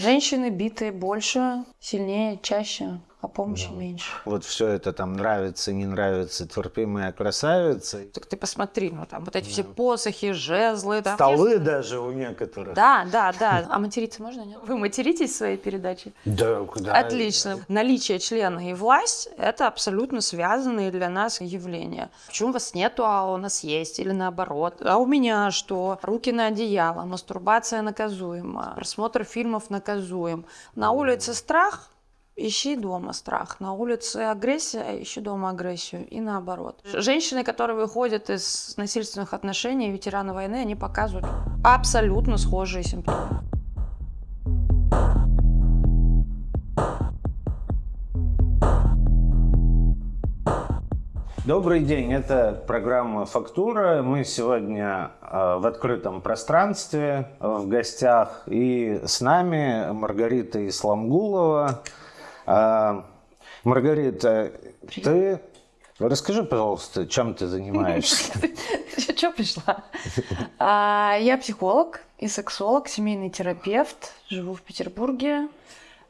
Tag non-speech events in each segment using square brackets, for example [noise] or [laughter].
Женщины битые больше, сильнее, чаще а помощи да. меньше. Вот все это там нравится, не нравится, терпимая красавица. Так ты посмотри, ну там вот эти да. все посохи, жезлы. Там. Столы есть... даже у некоторых. Да, да, да. А материться можно, нет? Вы материтесь в своей передаче? Да, куда? Отлично. Да. Наличие члена и власть – это абсолютно связанные для нас явления. Почему у вас нету, а у нас есть? Или наоборот? А у меня что? Руки на одеяло, мастурбация наказуема, просмотр фильмов наказуем. На улице страх – ищи дома страх. На улице агрессия, ищи дома агрессию. И наоборот. Женщины, которые выходят из насильственных отношений, ветераны войны, они показывают абсолютно схожие симптомы. Добрый день, это программа «Фактура». Мы сегодня э, в открытом пространстве, э, в гостях. И с нами Маргарита Исламгулова, а, Маргарита, Привет. ты расскажи, пожалуйста, чем ты занимаешься? [laughs] Что пришла? А, я психолог и сексолог, семейный терапевт, живу в Петербурге,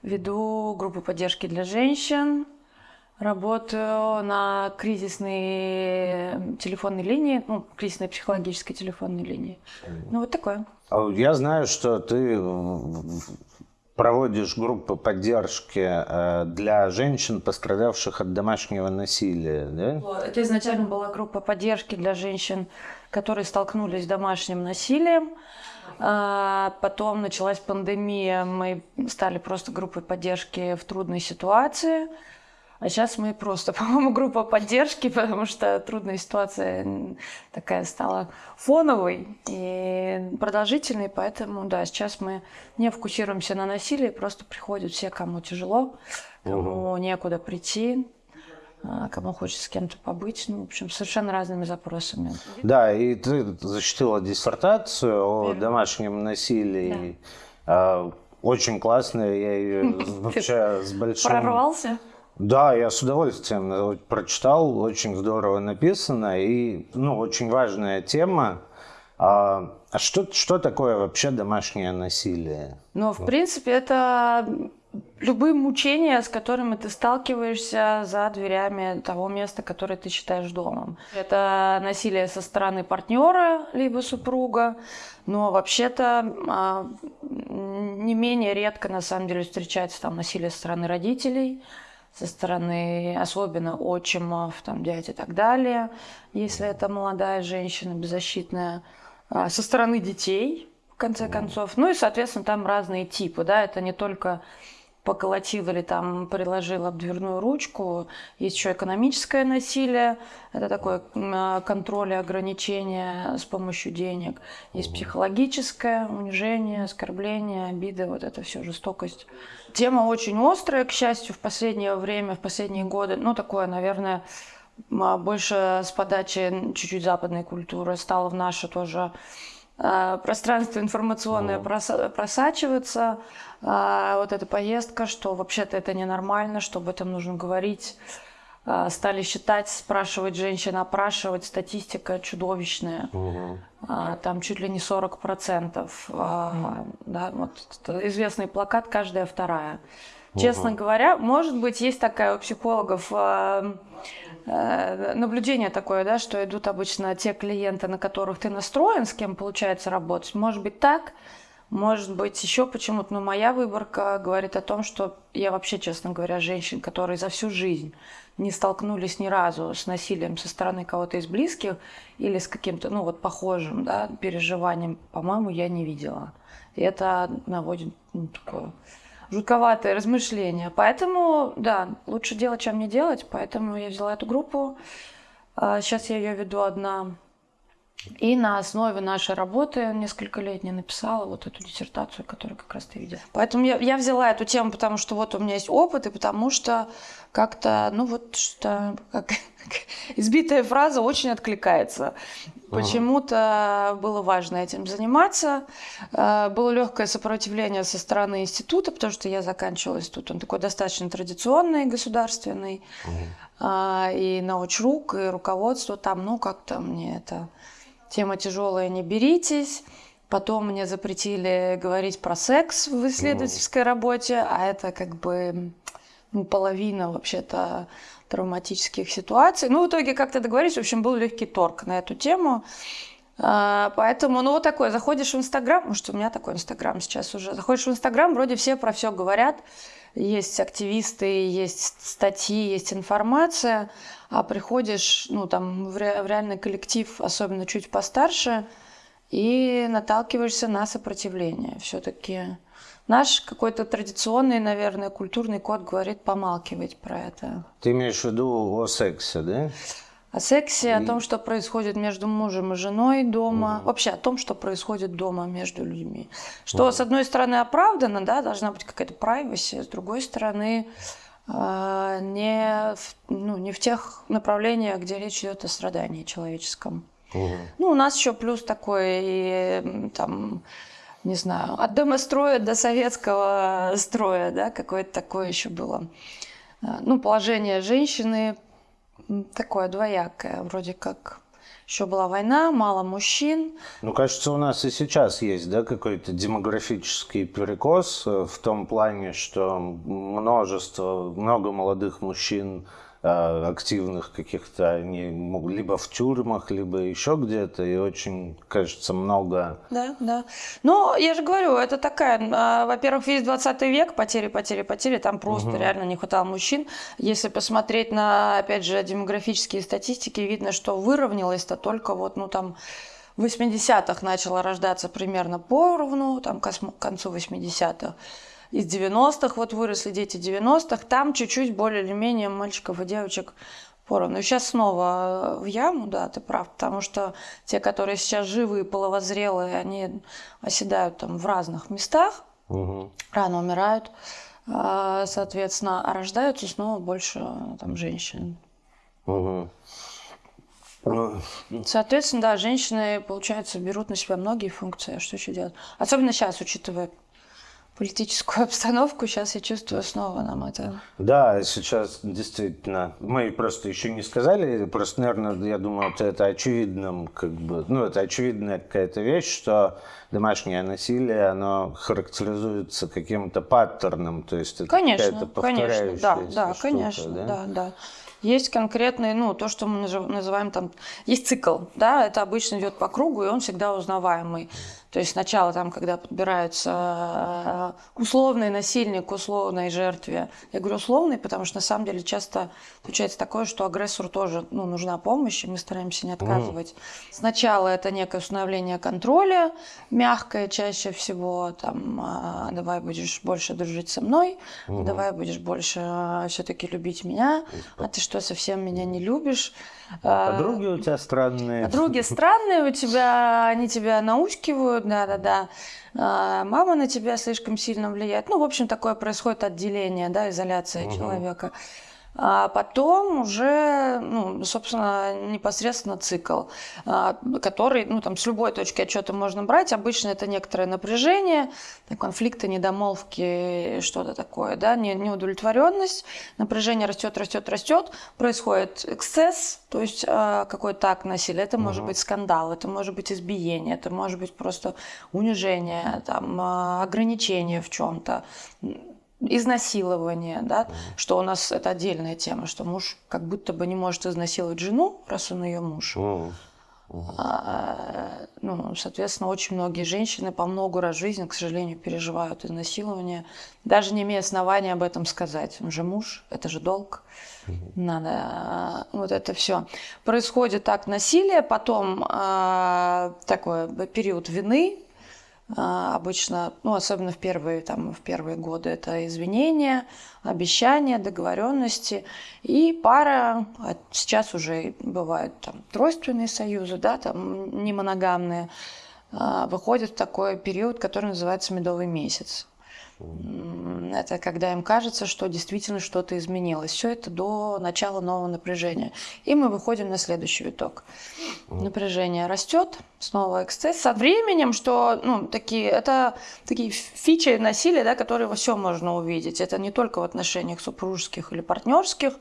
веду группу поддержки для женщин, Работаю на кризисной телефонной линии, ну, кризисной психологической телефонной линии. Ну, вот такое. А я знаю, что ты проводишь группы поддержки э, для женщин, пострадавших от домашнего насилия, да? Это изначально была группа поддержки для женщин, которые столкнулись с домашним насилием. А, потом началась пандемия, мы стали просто группой поддержки в трудной ситуации – а сейчас мы просто, [laughs] по-моему, группа поддержки, потому что трудная ситуация такая стала фоновой и продолжительной, поэтому, да, сейчас мы не фокусируемся на насилии, просто приходят все, кому тяжело, кому угу. некуда прийти, а, кому хочется с кем-то побыть, ну, в общем, совершенно разными запросами. Да, и ты защитила диссертацию о домашнем насилии. Да. Очень классная, я ее [laughs] вообще с большим... Прорвался? Да, я с удовольствием э, прочитал, очень здорово написано и ну, очень важная тема. А, а что, что такое вообще домашнее насилие? Ну, в принципе, это любые мучения, с которыми ты сталкиваешься за дверями того места, которое ты считаешь домом. Это насилие со стороны партнера, либо супруга, но вообще-то а, не менее редко на самом деле встречается там насилие со стороны родителей, со стороны особенно отчимов, там, дядь и так далее, если это молодая женщина беззащитная, а, со стороны детей, в конце концов. Ну и, соответственно, там разные типы, да, это не только поколотил или там приложил об дверную ручку. Есть еще экономическое насилие, это такое а, контроль и ограничение с помощью денег. Есть психологическое унижение, оскорбление, обиды, вот это все, жестокость. Тема очень острая, к счастью, в последнее время, в последние годы. Ну, такое, наверное, а, больше с подачи чуть-чуть западной культуры стало в наше тоже а, пространство информационное просачивается. А, вот эта поездка, что вообще-то это ненормально, что об этом нужно говорить. А, стали считать, спрашивать женщин, опрашивать, статистика чудовищная. Угу. Там чуть ли не 40%. Да, вот известный плакат «Каждая вторая». Честно угу. говоря, может быть, есть такая у психологов Э, наблюдение такое, да, что идут обычно те клиенты, на которых ты настроен, с кем получается работать. Может быть так, может быть еще почему-то, но моя выборка говорит о том, что я вообще, честно говоря, женщин, которые за всю жизнь не столкнулись ни разу с насилием со стороны кого-то из близких или с каким-то, ну вот, похожим, да, переживанием, по-моему, я не видела. И это наводит ну, такое жутковатые размышления. Поэтому, да, лучше делать, чем не делать. Поэтому я взяла эту группу. Сейчас а, я ее веду одна. И на основе нашей работы несколько лет не написала вот эту диссертацию, которую как раз ты видела. Поэтому я, я взяла эту тему, потому что вот у меня есть опыт, и потому что как-то, ну вот что, как, [laughs] избитая фраза очень откликается. Почему-то было важно этим заниматься. Э, было легкое сопротивление со стороны института, потому что я заканчивала институт. Он такой достаточно традиционный, государственный. Угу. И научрук, и руководство там, ну как-то мне это тема тяжелая, не беритесь. Потом мне запретили говорить про секс в исследовательской работе, а это как бы ну, половина вообще-то травматических ситуаций. Ну, в итоге как-то договорились, в общем, был легкий торг на эту тему. А, поэтому, ну, вот такое, заходишь в Инстаграм, может, у меня такой Инстаграм сейчас уже, заходишь в Инстаграм, вроде все про все говорят, есть активисты, есть статьи, есть информация, а приходишь, ну, там, в, ре, в реальный коллектив, особенно чуть постарше, и наталкиваешься на сопротивление. Все-таки наш какой-то традиционный, наверное, культурный код говорит помалкивать про это. Ты имеешь в виду о сексе, да? О сексе, и... о том, что происходит между мужем и женой дома, угу. вообще о том, что происходит дома между людьми. Что, угу. с одной стороны, оправдано, да, должна быть какая-то privacy, с другой стороны, э, не, в, ну, не в тех направлениях, где речь идет о страдании человеческом. Угу. Ну, у нас еще плюс такой, и, там, не знаю, от домостроя до советского строя, да, какое-то такое еще было. А, ну, положение женщины такое двоякое, вроде как еще была война, мало мужчин. Ну, кажется, у нас и сейчас есть, да, какой-то демографический перекос э, в том плане, что множество, много молодых мужчин активных каких-то, они либо в тюрьмах, либо еще где-то, и очень, кажется, много. Да, да. Ну, я же говорю, это такая, а, во-первых, весь 20 век, потери, потери, потери, там просто угу. реально не хватало мужчин. Если посмотреть на, опять же, демографические статистики, видно, что выровнялось-то только вот, ну, там, в 80-х начало рождаться примерно поровну, там, к концу 80-х из 90-х, вот выросли дети 90-х, там чуть-чуть более или менее мальчиков и девочек поровну. Сейчас снова в яму, да, ты прав, потому что те, которые сейчас живы и половозрелые, они оседают там в разных местах, угу. рано умирают, а, соответственно, а рождаются снова больше там женщин. Угу. Соответственно, да, женщины, получается, берут на себя многие функции. А что еще делать? Особенно сейчас, учитывая политическую [laughs] обстановку, сейчас я чувствую снова нам это. Да, сейчас действительно. Мы просто еще не сказали, просто, наверное, я думаю, это, это очевидным, как бы, ну, это очевидная какая-то вещь, что домашнее насилие, оно характеризуется каким-то паттерном, то есть это конечно, конечно, да, да, штука, конечно, да, да, да. Есть конкретный, ну, то, что мы называем там, есть цикл, да, это обычно идет по кругу, и он всегда узнаваемый. То есть сначала там, когда подбираются э, условный насильник к условной жертве. Я говорю условный, потому что на самом деле часто случается такое, что агрессору тоже ну, нужна помощь, и мы стараемся не отказывать. Mm. Сначала это некое установление контроля, мягкое чаще всего, там, «А, давай будешь больше дружить со мной, mm-hmm. давай будешь больше э, все-таки любить меня, а ты что, совсем меня не любишь? А подруги у тебя странные. Подруги странные у тебя, они тебя наускивают, да-да-да. А, мама на тебя слишком сильно влияет. Ну, в общем, такое происходит отделение, да, изоляция угу. человека. А потом уже, ну, собственно, непосредственно цикл, а, который, ну, там, с любой точки отчета можно брать. Обычно это некоторое напряжение, конфликты, недомолвки, что-то такое, да, неудовлетворенность, напряжение растет, растет, растет, происходит эксцесс, то есть а, какой-то акт насилия. Это может быть скандал, это может быть избиение, это может быть просто унижение, там, ограничение в чем-то изнасилование, да, что у нас это отдельная тема, что муж как будто бы не может изнасиловать жену, раз он ее муж. А, ну, соответственно, очень многие женщины по много раз в жизни, к сожалению, переживают изнасилование, даже не имея основания об этом сказать. Он же муж, это же долг. Надо а, вот это все. Происходит так насилие, потом э, такой период вины, а, обычно, ну, особенно в первые, там, в первые годы, это извинения, обещания, договоренности. И пара, а сейчас уже бывают там тройственные союзы, да, там не моногамные, а, выходят в такой период, который называется медовый месяц. Это когда им кажется, что действительно что-то изменилось. Все это до начала нового напряжения. И мы выходим на следующий виток. Напряжение растет, снова эксцесс. Со временем, что ну, такие, это такие фичи насилия, да, которые во всем можно увидеть. Это не только в отношениях супружеских или партнерских,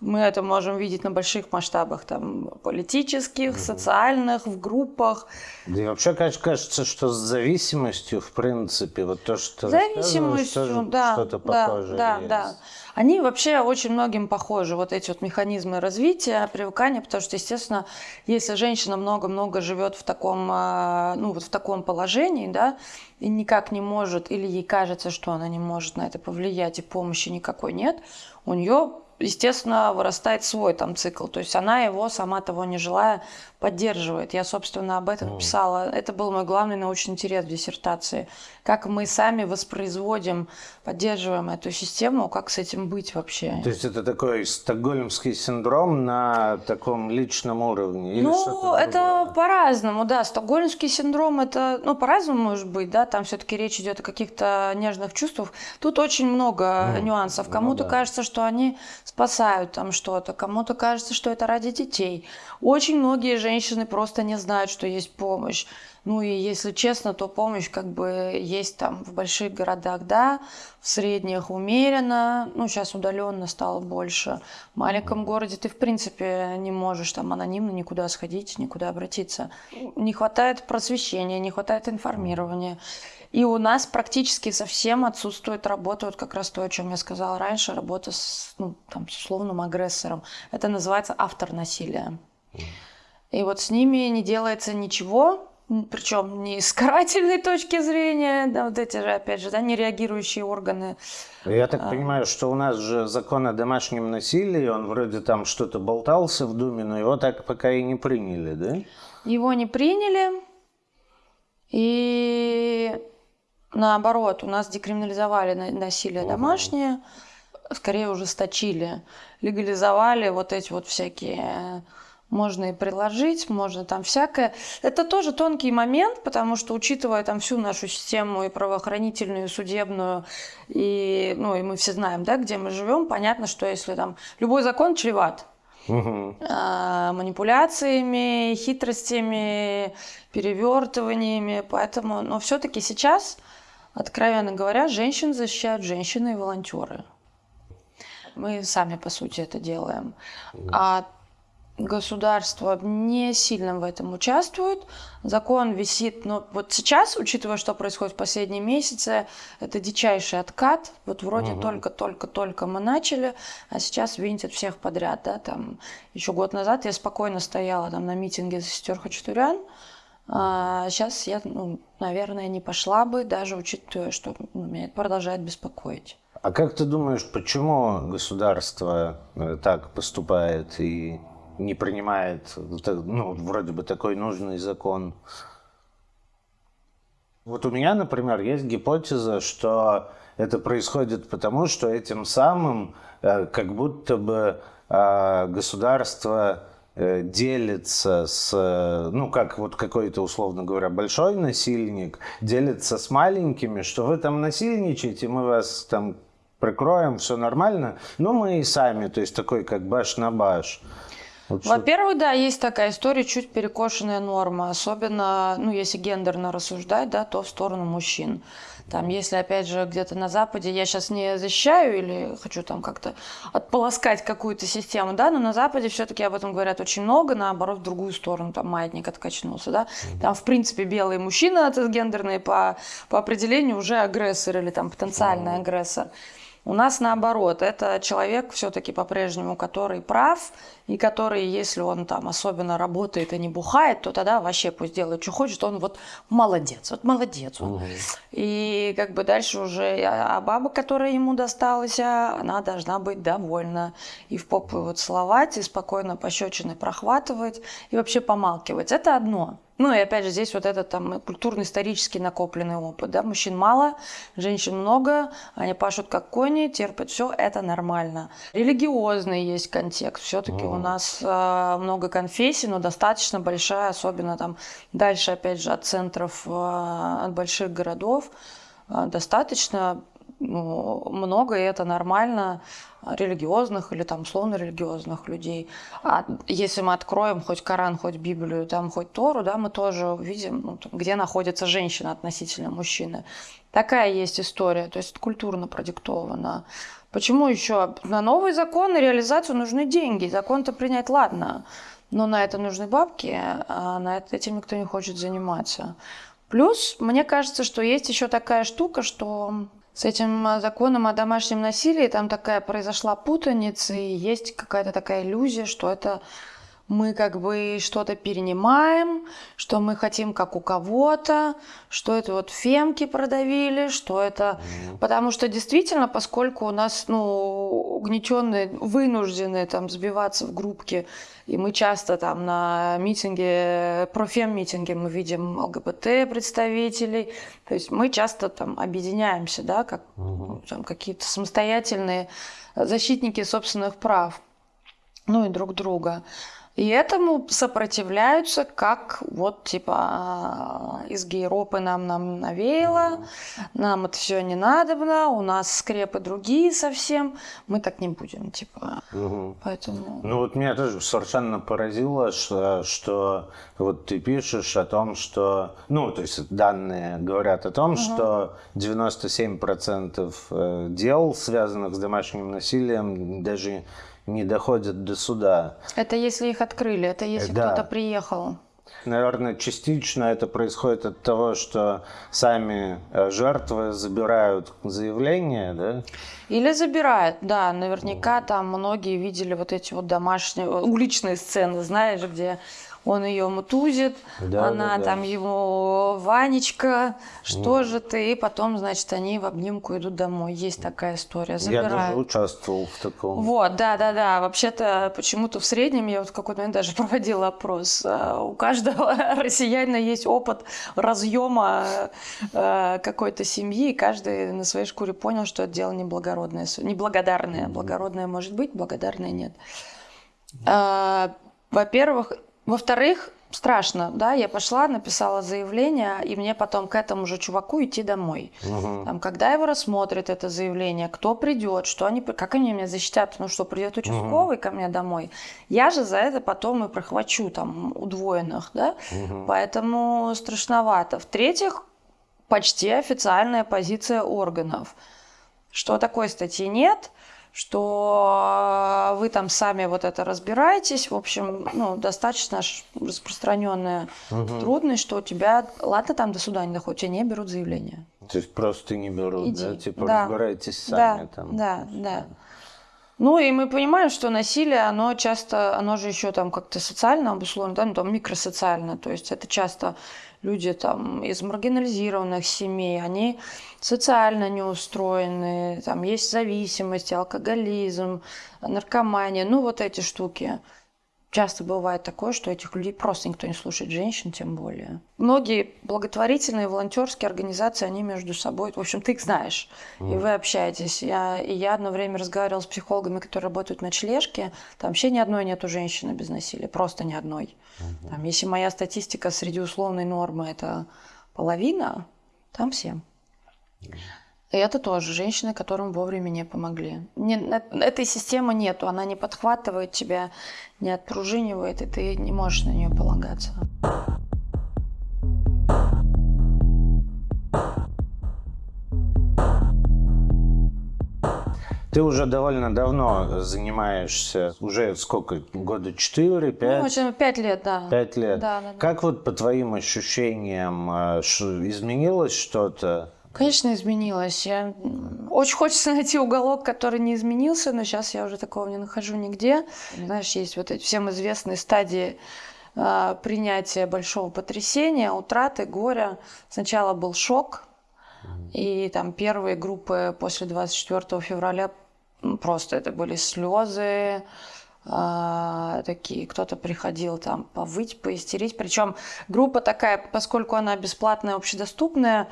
Мы это можем видеть на больших масштабах, там, политических, социальных, в группах. Да и вообще кажется, что с зависимостью, в принципе, вот то, что зависимостью, да, что-то да, похожее да, есть. да. Они вообще очень многим похожи, вот эти вот механизмы развития, привыкания, потому что, естественно, если женщина много-много живет в таком, а, ну, вот в таком положении, да, и никак не может, или ей кажется, что она не может на это повлиять, и помощи никакой нет, у нее естественно, вырастает свой там цикл. То есть она его, сама того не желая, поддерживает. Я, собственно, об этом писала. Это был мой главный научный интерес в диссертации. Как мы сами воспроизводим, поддерживаем эту систему, как с этим быть вообще. То есть это такой стокгольмский синдром на таком личном уровне? Или ну, это по-разному, да. Стокгольмский синдром, это, ну, по-разному может быть, да. Там все-таки речь идет о каких-то нежных чувствах. Тут очень много mm. нюансов. Ну Кому-то ну, да. кажется, что они спасают там что-то, кому-то кажется, что это ради детей. Очень многие женщины просто не знают, что есть помощь. Ну и если честно, то помощь как бы есть там в больших городах, да, в средних умеренно, ну сейчас удаленно стало больше. В маленьком городе ты в принципе не можешь там анонимно никуда сходить, никуда обратиться. Не хватает просвещения, не хватает информирования. И у нас практически совсем отсутствует работа, вот как раз то, о чем я сказала раньше, работа с, ну, там, с условным агрессором. Это называется автор насилия. И вот с ними не делается ничего, причем не с карательной точки зрения, да, вот эти же, опять же, да, нереагирующие органы. Я так а... понимаю, что у нас же закон о домашнем насилии, он вроде там что-то болтался в Думе, но его так пока и не приняли, да? Его не приняли, и наоборот, у нас декриминализовали насилие домашнее, скорее ужесточили, легализовали вот эти вот всякие можно и приложить, можно там всякое. Это тоже тонкий момент, потому что, учитывая там всю нашу систему и правоохранительную, и судебную, и, ну, и мы все знаем, да, где мы живем, понятно, что если там любой закон чреват угу. манипуляциями, хитростями, перевертываниями, поэтому, но все-таки сейчас, откровенно говоря, женщин защищают женщины и волонтеры. Мы сами, по сути, это делаем. А государство не сильно в этом участвует. Закон висит, но вот сейчас, учитывая, что происходит в последние месяцы, это дичайший откат. Вот вроде только-только-только угу. мы начали, а сейчас винтят всех подряд. Да? Там, еще год назад я спокойно стояла там, на митинге за сестер Хачатурян, сейчас я, ну, наверное, не пошла бы, даже учитывая, что меня это продолжает беспокоить. А как ты думаешь, почему государство э, так поступает и не принимает, ну, вроде бы такой нужный закон. Вот у меня, например, есть гипотеза, что это происходит потому, что этим самым э, как будто бы э, государство э, делится с, ну, как вот какой-то, условно говоря, большой насильник, делится с маленькими, что вы там насильничаете, мы вас там прикроем, все нормально, но мы и сами, то есть такой как баш на баш. Во-первых, да, есть такая история, чуть перекошенная норма, особенно, ну, если гендерно рассуждать, да, то в сторону мужчин. Там, если, опять же, где-то на Западе, я сейчас не защищаю или хочу там как-то отполоскать какую-то систему, да, но на Западе все-таки об этом говорят очень много, наоборот, в другую сторону, там маятник откачнулся, да. Там, в принципе, белый мужчина, гендерный по, по определению уже агрессор или там потенциальный агрессор. У нас наоборот, это человек все-таки по-прежнему, который прав, и который, если он там особенно работает и не бухает, то тогда вообще пусть делает, что хочет, он вот молодец, вот молодец он. Угу. И как бы дальше уже, а, а баба, которая ему досталась, а, она должна быть довольна. И в попу вот целовать, и спокойно пощечины прохватывать, и вообще помалкивать. Это одно. Ну и опять же здесь вот этот там культурно-исторический накопленный опыт. Да? Мужчин мало, женщин много, они пашут как кони, терпят все, это нормально. Религиозный есть контекст. Все-таки у нас э, много конфессий, но достаточно большая, особенно там дальше опять же от центров, э, от больших городов, э, достаточно ну, много, и это нормально, религиозных или там условно-религиозных людей. А если мы откроем хоть Коран, хоть Библию, там хоть Тору, да, мы тоже увидим, ну, там, где находится женщина относительно мужчины. Такая есть история, то есть культурно продиктована. Почему еще? На новые законы, реализацию нужны деньги. Закон-то принять, ладно, но на это нужны бабки, а на это этим никто не хочет заниматься. Плюс, мне кажется, что есть еще такая штука, что с этим законом о домашнем насилии там такая произошла путаница, и есть какая-то такая иллюзия, что это мы как бы что-то перенимаем, что мы хотим как у кого-то, что это вот фемки продавили, что это... Mm-hmm. Потому что действительно, поскольку у нас, ну, угнетенные, вынуждены там сбиваться в группки, и мы часто там на митинге, профем-митинге мы видим ЛГБТ представителей, то есть мы часто там объединяемся, да, как mm-hmm. там какие-то самостоятельные защитники собственных прав, ну и друг друга. И этому сопротивляются, как вот типа а, из гейропы нам, нам навеяло, нам это все не надобно, у нас скрепы другие совсем, мы так не будем, типа. Угу. Поэтому... Ну вот меня тоже совершенно поразило, что, что вот ты пишешь о том, что, ну то есть данные говорят о том, угу. что 97% э, дел, связанных с домашним насилием, даже не доходят до суда. Это если их открыли, это если да. кто-то приехал. Наверное, частично это происходит от того, что сами э, жертвы забирают заявление, да? Или забирают, да. Наверняка там многие видели вот эти вот домашние, уличные сцены, знаешь, где он ее мутузит, да, она да, там да. ему Ванечка, что mm. же ты, и потом, значит, они в обнимку идут домой. Есть такая история. Забирают. Я даже участвовал в таком. Вот, да, да, да. Вообще-то почему-то в среднем я вот в какой-то момент даже [laughs] проводила опрос. А, у каждого [laughs] россиянина есть опыт разъема э, какой-то семьи, и каждый на своей шкуре понял, что это дело неблагородное, неблагодарное. Благородное может быть, благодарное нет. А, во-первых, во-вторых, страшно, да, я пошла, написала заявление, и мне потом к этому же чуваку идти домой. Угу. Там, когда его рассмотрят это заявление, кто придет, что они, как они меня защитят, ну что, придет участковый угу. ко мне домой, я же за это потом и прохвачу там удвоенных, да, угу. поэтому страшновато. В-третьих, почти официальная позиция органов, что такой статьи нет, что вы там сами вот это разбираетесь. В общем, ну, достаточно распространенная угу. трудность, что у тебя, ладно, там до суда не доходит, тебя не берут заявление. То есть просто не берут, Иди. да? Типа да. разбирайтесь сами да, там. Да, да. Ну и мы понимаем, что насилие, оно часто, оно же еще там как-то социально обусловлено, да, ну там микросоциально, то есть это часто люди там из маргинализированных семей, они социально неустроены, там есть зависимость, алкоголизм, наркомания, ну вот эти штуки. Часто бывает такое, что этих людей просто никто не слушает, женщин тем более. Многие благотворительные, волонтерские организации, они между собой, в общем, ты их знаешь, mm. и вы общаетесь. Я, и я одно время разговаривала с психологами, которые работают в ночлежке, там вообще ни одной нету женщины без насилия, просто ни одной. Mm-hmm. Там, если моя статистика среди условной нормы это половина, там всем. Mm. И это тоже женщины, которым вовремя не помогли. Не, этой системы нету, она не подхватывает тебя, не отпружинивает, и ты не можешь на нее полагаться. Ты уже довольно давно занимаешься, уже сколько, года четыре, пять? Ну, общем, пять лет, да. Пять лет. Да, да, да. Как вот по твоим ощущениям э, изменилось что-то? Конечно, изменилось. Я... Очень хочется найти уголок, который не изменился, но сейчас я уже такого не нахожу нигде. Знаешь, есть вот эти всем известные стадии э, принятия большого потрясения, утраты, горя. Сначала был шок, и там первые группы после 24 февраля просто это были слезы, такие, кто-то приходил там повыть, поистерить. Причем группа такая, поскольку она бесплатная, общедоступная,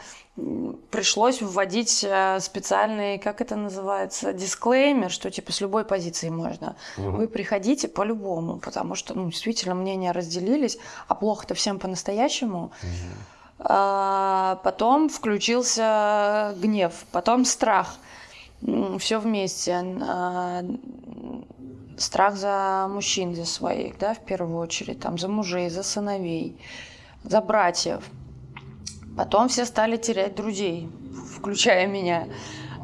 пришлось вводить э, специальный, как это называется, дисклеймер, что типа с любой позиции можно. Угу. Вы приходите по-любому, потому что ну, действительно мнения разделились, а плохо-то всем по-настоящему. Угу. А потом включился гнев, потом страх. Все вместе. А, страх за мужчин, за своих, да, в первую очередь, там, за мужей, за сыновей, за братьев. Потом все стали терять друзей, включая меня.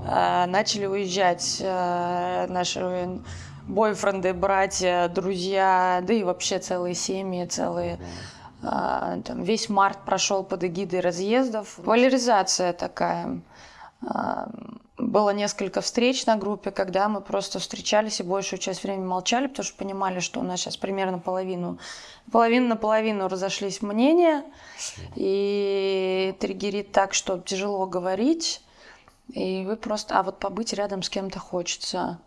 А, начали уезжать а, наши бойфренды, братья, друзья, да и вообще целые семьи, целые а, там, весь март прошел под эгидой разъездов. Поляризация такая. Было несколько встреч на группе, когда мы просто встречались и большую часть времени молчали, потому что понимали, что у нас сейчас примерно половину, половину на половину разошлись мнения, и триггерит так, что тяжело говорить, и вы просто, а вот побыть рядом с кем-то хочется.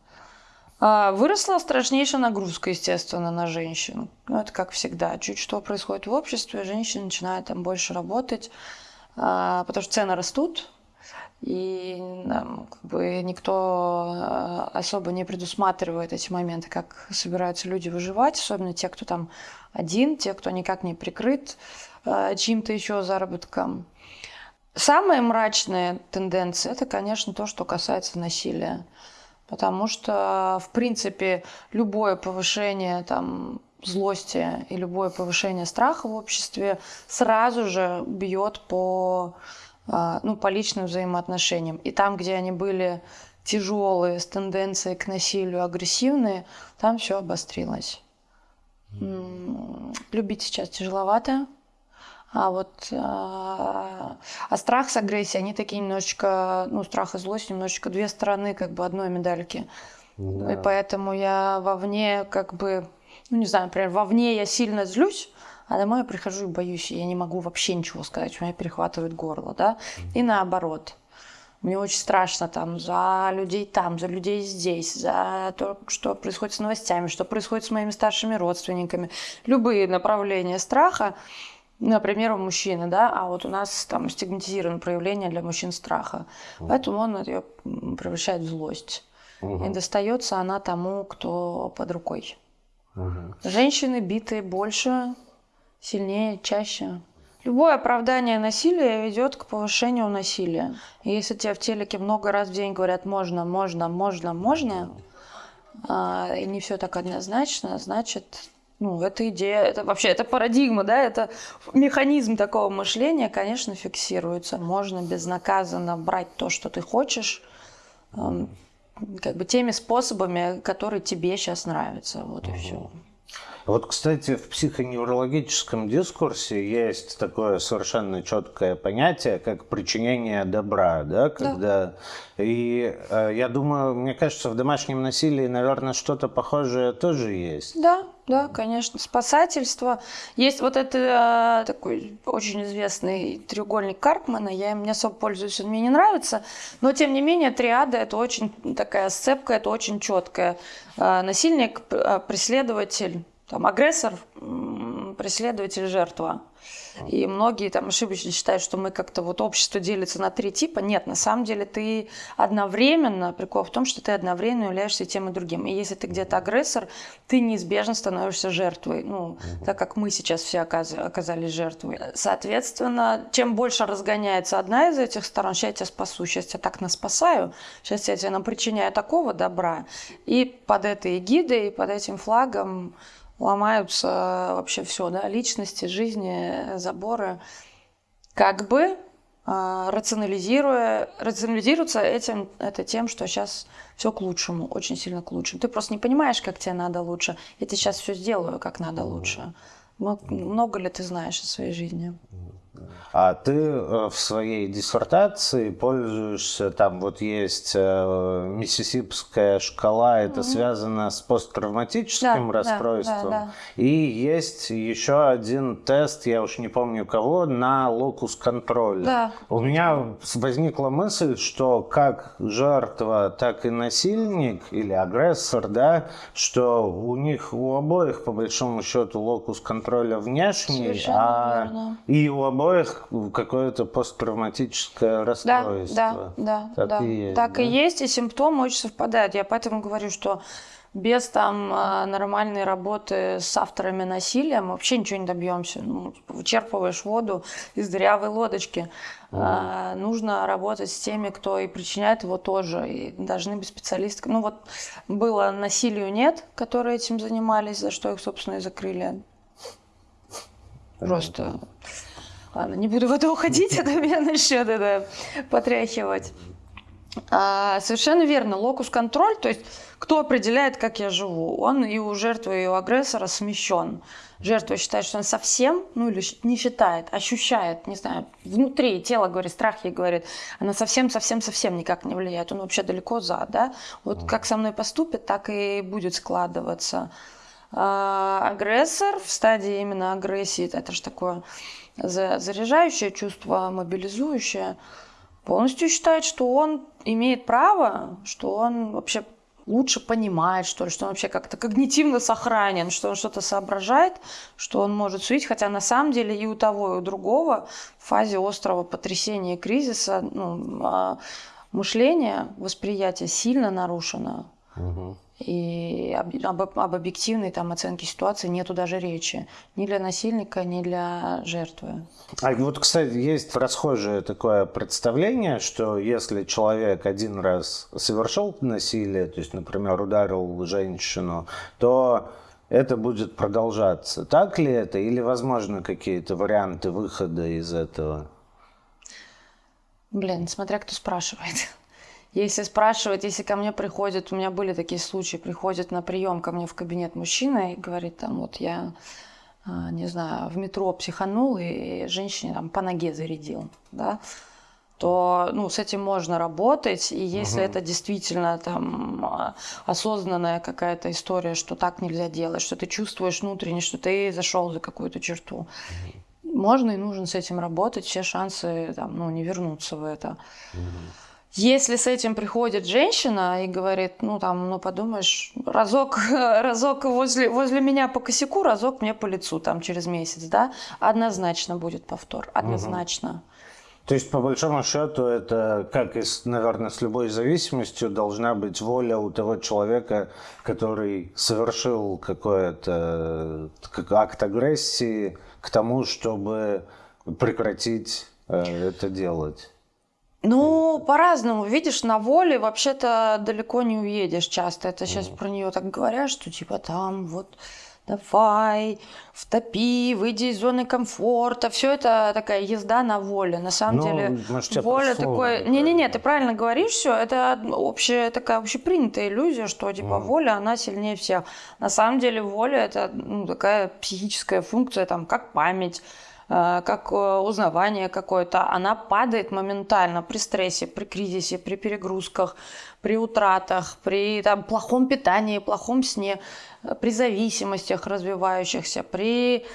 А, выросла страшнейшая нагрузка, естественно, на женщин. Ну, это как всегда. Чуть что происходит в обществе, женщины начинают там больше работать, а, потому что цены растут, и там, как бы никто а, особо не предусматривает эти моменты, как собираются люди выживать, особенно те, кто там один, те, кто никак не прикрыт чьим-то еще заработком. Самые мрачные тенденции – это, конечно, то, что касается насилия. Потому что, в принципе, любое повышение там, злости и любое повышение страха в обществе сразу же бьет по, ну, по личным взаимоотношениям. И там, где они были тяжелые, с тенденцией к насилию, агрессивные, там все обострилось. Любить сейчас тяжеловато, а вот а, а страх с агрессией, они такие немножечко, ну, страх и злость немножечко две стороны как бы одной медальки. Да. И поэтому я вовне как бы, ну, не знаю, например, вовне я сильно злюсь, а домой я прихожу и боюсь, и я не могу вообще ничего сказать, у меня перехватывает горло, да, и наоборот. Мне очень страшно там за людей там, за людей здесь, за то, что происходит с новостями, что происходит с моими старшими родственниками. Любые направления страха например, у мужчины, да, а вот у нас там стигматизировано проявление для мужчин страха. Mm. Поэтому он ее превращает в злость. Угу. И достается она тому, кто под рукой. Угу. Женщины битые больше, сильнее, чаще. Любое оправдание насилия ведет к повышению насилия. И если тебе в телеке много раз в день говорят можно, можно, можно, можно, а, и не все так однозначно, значит ну, это идея, это вообще, это парадигма, да, это механизм такого мышления, конечно, фиксируется. Можно безнаказанно брать то, что ты хочешь, эм, как бы теми способами, которые тебе сейчас нравятся, вот и все. Вот, кстати, в психоневрологическом дискурсе есть такое совершенно четкое понятие, как причинение добра, да, когда... Да. И э, я думаю, мне кажется, в домашнем насилии, наверное, что-то похожее тоже есть. Да, да, конечно. Спасательство. Есть вот это э, такой очень известный треугольник Карпмана. Я им не особо пользуюсь, он мне не нравится. Но, тем не менее, триада – это очень такая сцепка, это очень четкая. Э, насильник, э, преследователь, там, агрессор, преследователь, жертва. И многие там ошибочно считают, что мы как-то вот общество делится на три типа. Нет, на самом деле ты одновременно, прикол в том, что ты одновременно являешься тем и другим. И если ты где-то агрессор, ты неизбежно становишься жертвой. Ну, так как мы сейчас все оказались жертвой. Соответственно, чем больше разгоняется одна из этих сторон, сейчас я тебя спасу, сейчас я так нас спасаю, сейчас я тебе нам причиняю такого добра. И под этой эгидой, под этим флагом ломаются вообще все, да, личности, жизни, заборы. Как бы э, рационализируя, рационализируется этим, это тем, что сейчас все к лучшему, очень сильно к лучшему. Ты просто не понимаешь, как тебе надо лучше. Я тебе сейчас все сделаю, как надо лучше. Много ли ты знаешь о своей жизни? А ты э, в своей диссертации пользуешься, там вот есть э, миссисипская шкала, это mm-hmm. связано с посттравматическим да, расстройством. Да, да, да. И есть еще один тест, я уж не помню кого, на локус контроля. Да. У меня возникла мысль, что как жертва, так и насильник или агрессор, да, что у них у обоих по большому счету локус контроля внешний, Совершенно а верно. и у обоих обоих какое-то посттравматическое расстройство. Да, да, да. Так, да. И, есть, так да? и есть, и симптомы очень совпадают. Я поэтому говорю, что без там а, нормальной работы с авторами насилия мы вообще ничего не добьемся. Ну, вычерпываешь воду из дырявой лодочки. Mm. А, нужно работать с теми, кто и причиняет его тоже. И должны быть специалисты. Ну вот было насилию нет, которые этим занимались, за что их, собственно, и закрыли. Просто... Ладно, не буду в это уходить, это меня начнет это потряхивать. А, совершенно верно, локус-контроль, то есть кто определяет, как я живу, он и у жертвы, и у агрессора смещен. Жертва считает, что он совсем, ну или не считает, ощущает, не знаю, внутри тело говорит, страх ей говорит, она совсем-совсем-совсем никак не влияет, он вообще далеко за, да. Вот как со мной поступит, так и будет складываться. А, агрессор в стадии именно агрессии, это же такое заряжающее чувство, мобилизующее, полностью считает, что он имеет право, что он вообще лучше понимает, что ли, что он вообще как-то когнитивно сохранен, что он что-то соображает, что он может судить, хотя на самом деле и у того, и у другого в фазе острого потрясения и кризиса ну, а, мышление, восприятие сильно нарушено. Угу. И об, об, об объективной там, оценке ситуации нету даже речи. Ни для насильника, ни для жертвы. А вот, кстати, есть расхожее такое представление, что если человек один раз совершил насилие, то есть, например, ударил женщину, то это будет продолжаться. Так ли это? Или, возможно, какие-то варианты выхода из этого? Блин, смотря кто спрашивает. Если спрашивать, если ко мне приходят, у меня были такие случаи, приходят на прием ко мне в кабинет мужчина и говорит, там, вот я, а, не знаю, в метро психанул и женщине там по ноге зарядил, да, то ну, с этим можно работать. И если угу. это действительно там а, осознанная какая-то история, что так нельзя делать, что ты чувствуешь внутренне, что ты зашел за какую-то черту, угу. можно и нужно с этим работать, все шансы там, ну, не вернуться в это. Угу. Если с этим приходит женщина и говорит, ну там, ну подумаешь, разок, [laughs] разок возле, возле меня по косяку, разок мне по лицу там через месяц, да, однозначно будет повтор, однозначно. Угу. То есть, по большому счету, это, как и, наверное, с любой зависимостью, должна быть воля у того человека, который совершил какой-то акт агрессии к тому, чтобы прекратить э, это делать. Ну, по-разному. Видишь, на воле вообще-то далеко не уедешь часто. Это сейчас про нее так говорят, что типа там вот давай, втопи, выйди из зоны комфорта. Все это такая езда на воле. На самом ну, деле, может, воля такой... Не-не-не, ты правильно говоришь все. Это общая такая общепринятая иллюзия, что типа mm. воля, она сильнее всех. На самом деле воля это ну, такая психическая функция, там, как память, как э, узнавание какое-то, она падает моментально при стрессе, при кризисе, при перегрузках, при утратах, при там, плохом питании, плохом сне, э, при зависимостях развивающихся, при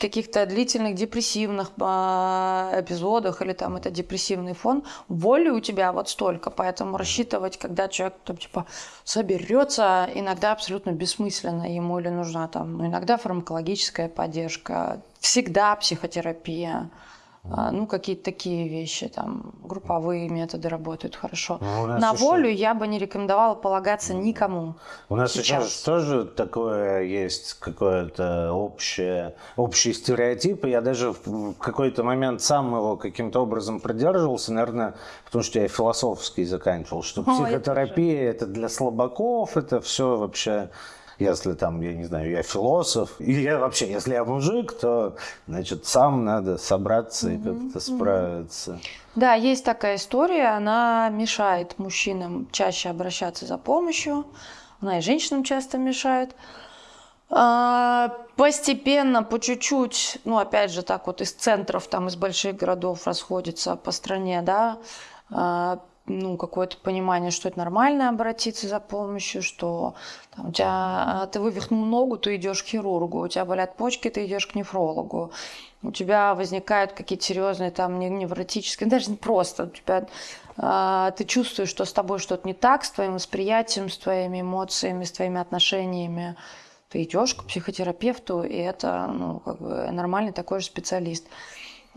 каких-то длительных депрессивных эпизодах или там это депрессивный фон, воли у тебя вот столько, поэтому рассчитывать, когда человек там типа соберется, иногда абсолютно бессмысленно ему или нужна там, ну, иногда фармакологическая поддержка, всегда психотерапия. А, ну, какие-то такие вещи, там, групповые методы работают хорошо. Ну, На еще... волю я бы не рекомендовала полагаться никому. У нас сейчас, сейчас тоже такое есть, какое-то общее, общий стереотип, я даже в какой-то момент сам его каким-то образом продерживался, наверное, потому что я философский заканчивал, что психотерапия это для слабаков, это все вообще если там, я не знаю, я философ, и я вообще, если я мужик, то, значит, сам надо собраться и как-то справиться. Да, есть такая история, она мешает мужчинам чаще обращаться за помощью, она и женщинам часто мешает. А, постепенно, по чуть-чуть, ну, опять же, так вот из центров, там, из больших городов расходится по стране, да, а, ну, какое-то понимание, что это нормально обратиться за помощью, что там, у тебя а, ты вывихнул ногу, ты идешь к хирургу, у тебя болят почки, ты идешь к нефрологу, у тебя возникают какие-то серьезные там невротические, [laughs] даже не просто, у тебя э, ты чувствуешь, что с тобой что-то не так, с твоим восприятием, с твоими эмоциями, с твоими отношениями, ты идешь к психотерапевту, и это ну, как бы нормальный такой же специалист.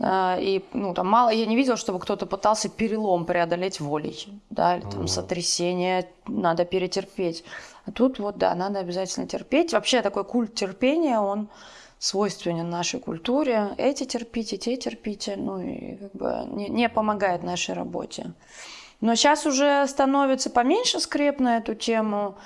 А, и, ну, там мало, я не видела, чтобы кто-то пытался перелом преодолеть волей, да, или там сотрясение надо перетерпеть. А тут вот, да, надо обязательно терпеть. Вообще такой культ терпения, он свойственен нашей культуре. Эти терпите, те терпите, ну и как бы не, не помогает нашей работе. Но сейчас уже становится поменьше скреп на эту тему.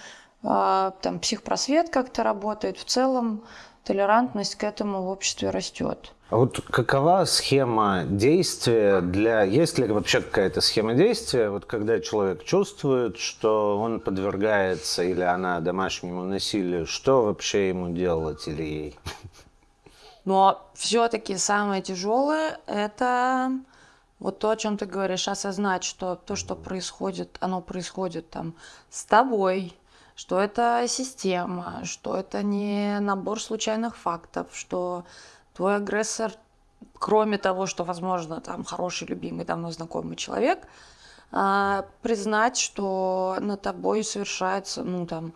А, там психпросвет как-то работает. В целом толерантность к этому в обществе растет. А вот какова схема действия для... Есть ли вообще какая-то схема действия, вот когда человек чувствует, что он подвергается или она домашнему насилию, что вообще ему делать или ей? Но все-таки самое тяжелое – это вот то, о чем ты говоришь, осознать, что то, что происходит, оно происходит там с тобой, что это система, что это не набор случайных фактов, что твой агрессор, кроме того, что, возможно, там хороший, любимый, давно знакомый человек, а, признать, что над тобой совершается, ну, там,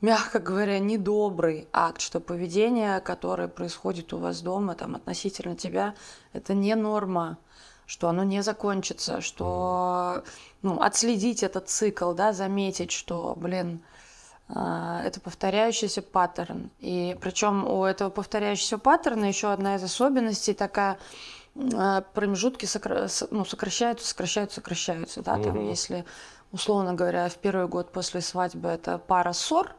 мягко говоря, недобрый акт, что поведение, которое происходит у вас дома, там, относительно тебя, это не норма, что оно не закончится, что, ну, отследить этот цикл, да, заметить, что, блин, это повторяющийся паттерн. И причем у этого повторяющегося паттерна еще одна из особенностей такая а, промежутки сокра... ну, сокращаются, сокращаются, сокращаются. Да? Там, mm если, условно говоря, в первый год после свадьбы это пара ссор,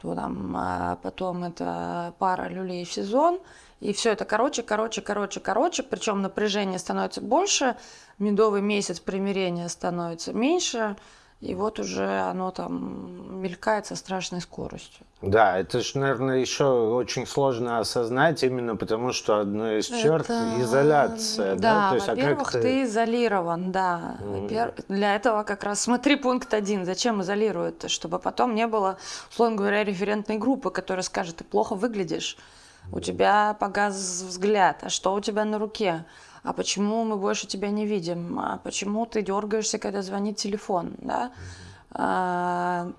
то там а потом это пара люлей в сезон, и все это короче, короче, короче, короче, причем напряжение становится больше, медовый месяц примирения становится меньше, и вот уже оно там мелькает со страшной скоростью. Да, это же, наверное, еще очень сложно осознать, именно потому что одно из черт это... изоляция. Да, да? во-первых, а ты... ты изолирован, да. Mm. Для этого как раз смотри пункт один. Зачем изолируют? Чтобы потом не было, условно говоря, референтной группы, которая скажет, ты плохо выглядишь, у тебя погас взгляд, а что у тебя на руке? А почему мы больше тебя не видим, а почему ты дергаешься, когда звонит телефон, да? А,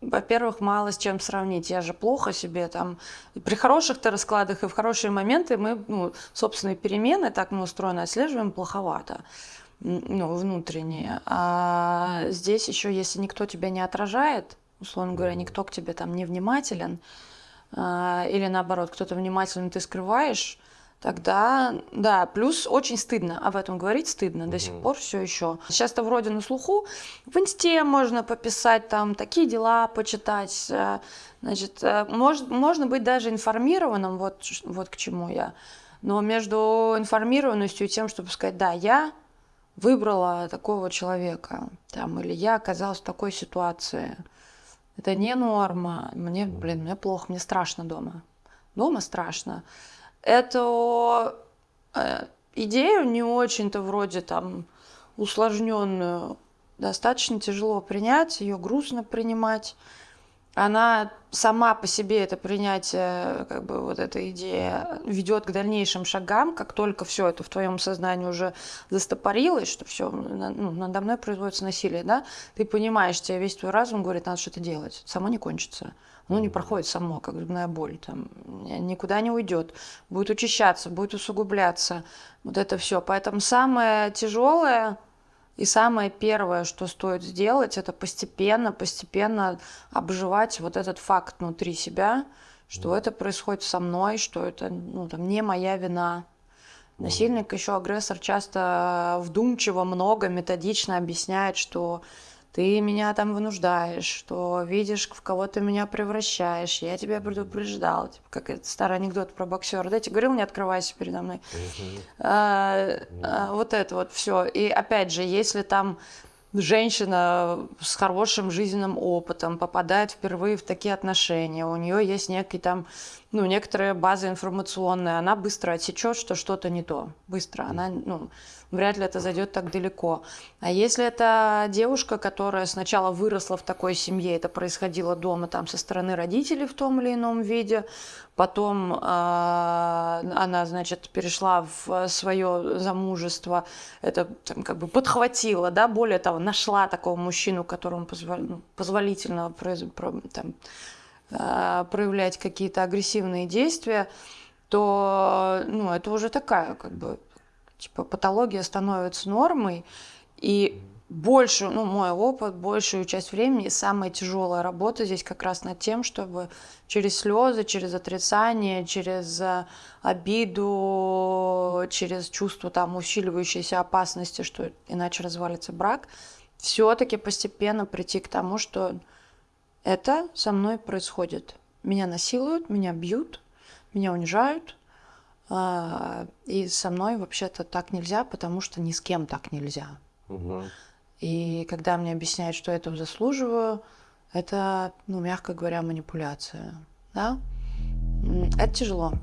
во-первых, мало с чем сравнить. Я же плохо себе там. При хороших-то раскладах и в хорошие моменты мы, ну, собственные перемены, так мы устроены, отслеживаем плоховато ну, внутренние. А здесь еще, если никто тебя не отражает, условно говоря, никто к тебе там не внимателен, а, или наоборот, кто-то внимательный, ты скрываешь, тогда, да, плюс очень стыдно об этом говорить, стыдно до сих пор все еще. Сейчас-то вроде на слуху, в инсте можно пописать, там, такие дела почитать, э, значит, э, может, можно быть даже информированным, вот, вот к чему я. Но между информированностью и тем, чтобы сказать, да, я выбрала такого человека, там, или я оказалась в такой ситуации, это не норма, мне, блин, мне плохо, мне страшно дома. Дома страшно эту э, идею не очень-то вроде там усложненную достаточно тяжело принять, ее грустно принимать. Она сама по себе это принятие, как бы вот эта идея ведет к дальнейшим шагам, как только все это в твоем сознании уже застопорилось, что все ну, надо мной производится насилие, да, ты понимаешь, тебе весь твой разум говорит, надо что-то делать, само не кончится ну, не проходит само, как зубная боль, там, никуда не уйдет, будет учащаться, будет усугубляться, вот это все. Поэтому самое тяжелое и самое первое, что стоит сделать, это постепенно, постепенно обживать вот этот факт внутри себя, что это происходит со мной, что это ну, там, не моя вина. Насильник, еще агрессор часто вдумчиво, много, методично объясняет, что ты меня там вынуждаешь, что видишь, в кого ты меня превращаешь, я тебя предупреждал, типа, как это старый анекдот про боксера, да, я тебе говорил, не открывайся передо мной. А, а, вот это вот все. И опять же, если там женщина с хорошим жизненным опытом попадает впервые в такие отношения, у нее есть некий там, ну, некоторая база информационная, она быстро отсечет, что что-то не то. Быстро. Она, ну, вряд ли это зайдет так далеко. А если это девушка, которая сначала выросла в такой семье, это происходило дома там со стороны родителей в том или ином виде, потом э, она, значит, перешла в свое замужество, это там, как бы подхватила, да, более того, нашла такого мужчину, которому ну, позволительно там, проявлять какие-то агрессивные действия, то ну, это уже такая как бы Типа патология становится нормой, и больше, ну, мой опыт, большую часть времени, самая тяжелая работа здесь как раз над тем, чтобы через слезы, через отрицание, через э, обиду, через чувство там усиливающейся опасности, что иначе развалится брак, все-таки постепенно прийти к тому, что это со мной происходит. Меня насилуют, меня бьют, меня унижают, а, и со мной вообще-то так нельзя, потому что ни с кем так нельзя. Угу. И когда мне объясняют, что я этого заслуживаю, это, ну, мягко говоря, манипуляция. Да? Это тяжело.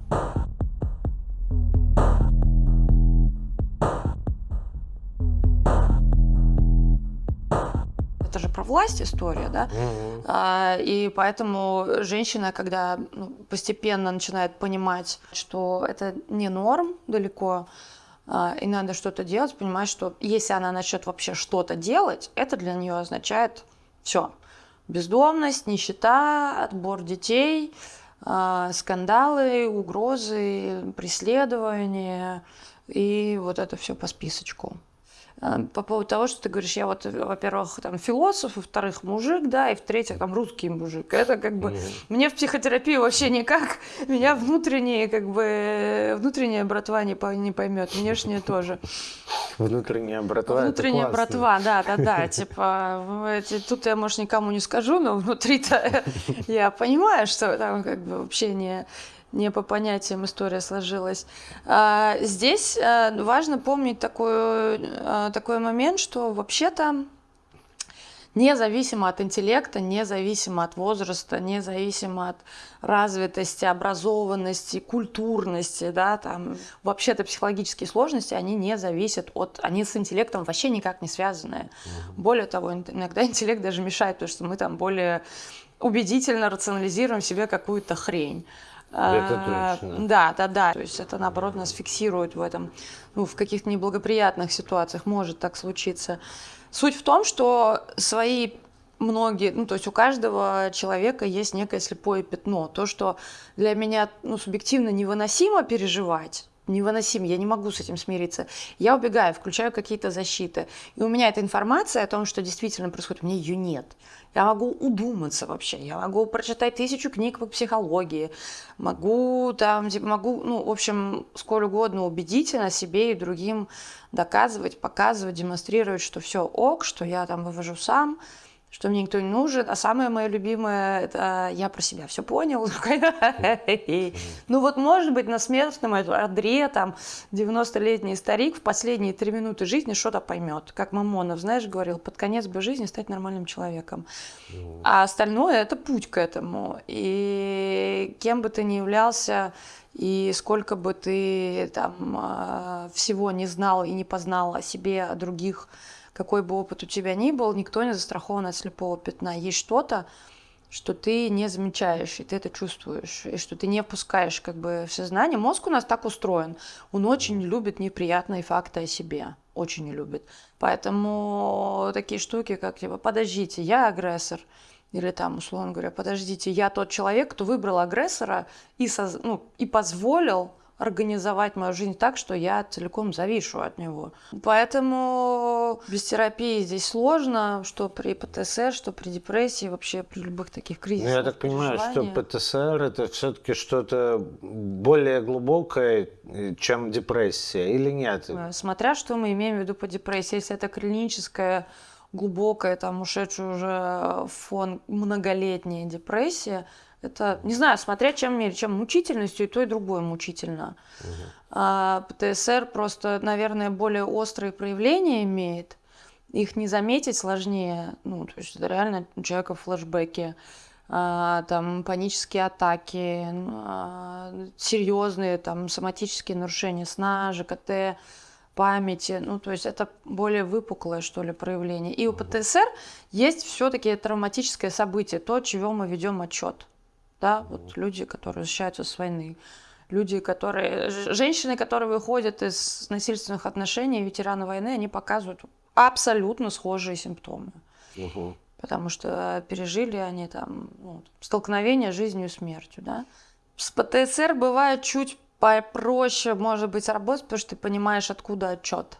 Про власть история, да, mm-hmm. а, и поэтому женщина, когда ну, постепенно начинает понимать, что это не норм далеко, а, и надо что-то делать, понимать, что если она начнет вообще что-то делать, это для нее означает все. Бездомность, нищета, отбор детей, а, скандалы, угрозы, преследования и вот это все по списочку. Э, по поводу того, что ты говоришь, я вот, во-первых, там философ, во-вторых, мужик, да, и в-третьих, там русский мужик. Это как бы mm-hmm. мне в психотерапии вообще никак, меня внутренние, как бы, внутренняя братва не, не поймет, внешняя тоже. Внутренняя братва, Внутренняя братва, да, да, да, типа, тут я, может, никому не скажу, но внутри-то [laughs] я понимаю, что там как бы вообще не не по понятиям история сложилась. А, здесь а, важно помнить такой, а, такой момент, что вообще-то независимо от интеллекта, независимо от возраста, независимо от развитости, образованности, культурности, да, там вообще-то психологические сложности, они не зависят от, они с интеллектом вообще никак не связаны. Более того, иногда интеллект даже мешает, потому что мы там более убедительно рационализируем себе какую-то хрень. Это а, точно. Да, да, да. То есть это, наоборот, нас фиксирует в этом, ну, в каких-то неблагоприятных ситуациях может так случиться. Суть в том, что свои многие, ну, то есть у каждого человека есть некое слепое пятно. То, что для меня, ну, субъективно невыносимо переживать, невыносим, я не могу с этим смириться. Я убегаю, включаю какие-то защиты. И у меня эта информация о том, что действительно происходит, у меня ее нет. Я могу удуматься вообще, я могу прочитать тысячу книг по психологии, могу там, типа, могу, ну, в общем, сколь угодно убедительно себе и другим доказывать, показывать, демонстрировать, что все ок, что я там вывожу сам, что мне никто не нужен. А самое мое любимое, это я про себя все понял. [laughs] Ну вот, может быть, на смертном одре, там, 90-летний старик в последние три минуты жизни что-то поймет. Как Мамонов, знаешь, говорил, под конец бы жизни стать нормальным человеком. А остальное – это путь к этому. И кем бы ты ни являлся, и сколько бы ты там а, всего не знал и не познал о себе, о других, какой бы опыт у тебя ни был, никто не застрахован от слепого пятна. Есть что-то, что ты не замечаешь, и ты это чувствуешь, и что ты не впускаешь как бы в сознание. Мозг у нас так устроен. Он очень любит неприятные факты о себе. Очень не любит. Поэтому такие штуки, как типа, подождите, я агрессор. Или там, условно говоря, подождите, я тот человек, кто выбрал агрессора и, соз... ну, и позволил организовать мою жизнь так, что я целиком завишу от него. Поэтому без терапии здесь сложно, что при ПТСР, что при депрессии, вообще при любых таких кризисах. Ну, я так понимаю, что ПТСР это все-таки что-то более глубокое, чем депрессия, или нет? Э, смотря что мы имеем в виду по депрессии. Если это клиническая глубокая, там, ушедшая уже фон многолетняя депрессия, это, не знаю, смотря чем мере, чем мучительностью, и то, и другое мучительно. Угу. А, ПТСР просто, наверное, более острые проявления имеет. Их не заметить сложнее. Ну, то есть это реально у человека флешбеки, а, там панические атаки, а, серьезные там соматические нарушения сна, ЖКТ, памяти. Ну, то есть это более выпуклое, что ли, проявление. И у ПТСР есть все-таки травматическое событие, то, чего мы ведем отчет да, вот люди, которые возвращаются с войны, люди, которые, женщины, которые выходят из насильственных отношений, ветераны войны, они показывают абсолютно схожие симптомы. Угу. Потому что пережили они там ну, столкновение с жизнью и смертью, да. С ПТСР бывает чуть попроще, может быть, работать, потому что ты понимаешь, откуда отчет.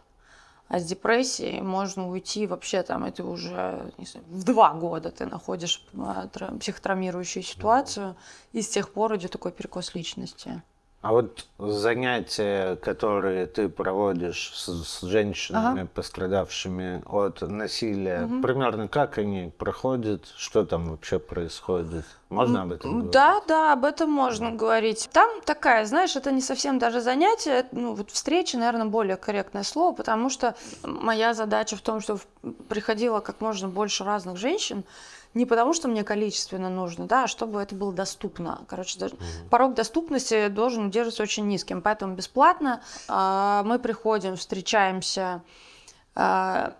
А с депрессией можно уйти вообще там, это уже не знаю, в два года ты находишь а, психотравмирующую ситуацию, и с тех пор идет такой перекос личности. А вот занятия, которые ты проводишь с, с женщинами, ага. пострадавшими от насилия, угу. примерно как они проходят, что там вообще происходит? Можно об этом говорить? Да, да, об этом можно да. говорить. Там такая, знаешь, это не совсем даже занятие, ну вот встреча, наверное, более корректное слово, потому что моя задача в том, что приходило как можно больше разных женщин, не потому, что мне количественно нужно, да, а чтобы это было доступно. Короче, даже, угу. порог доступности должен удерживаться очень низким, поэтому бесплатно э, мы приходим, встречаемся, э,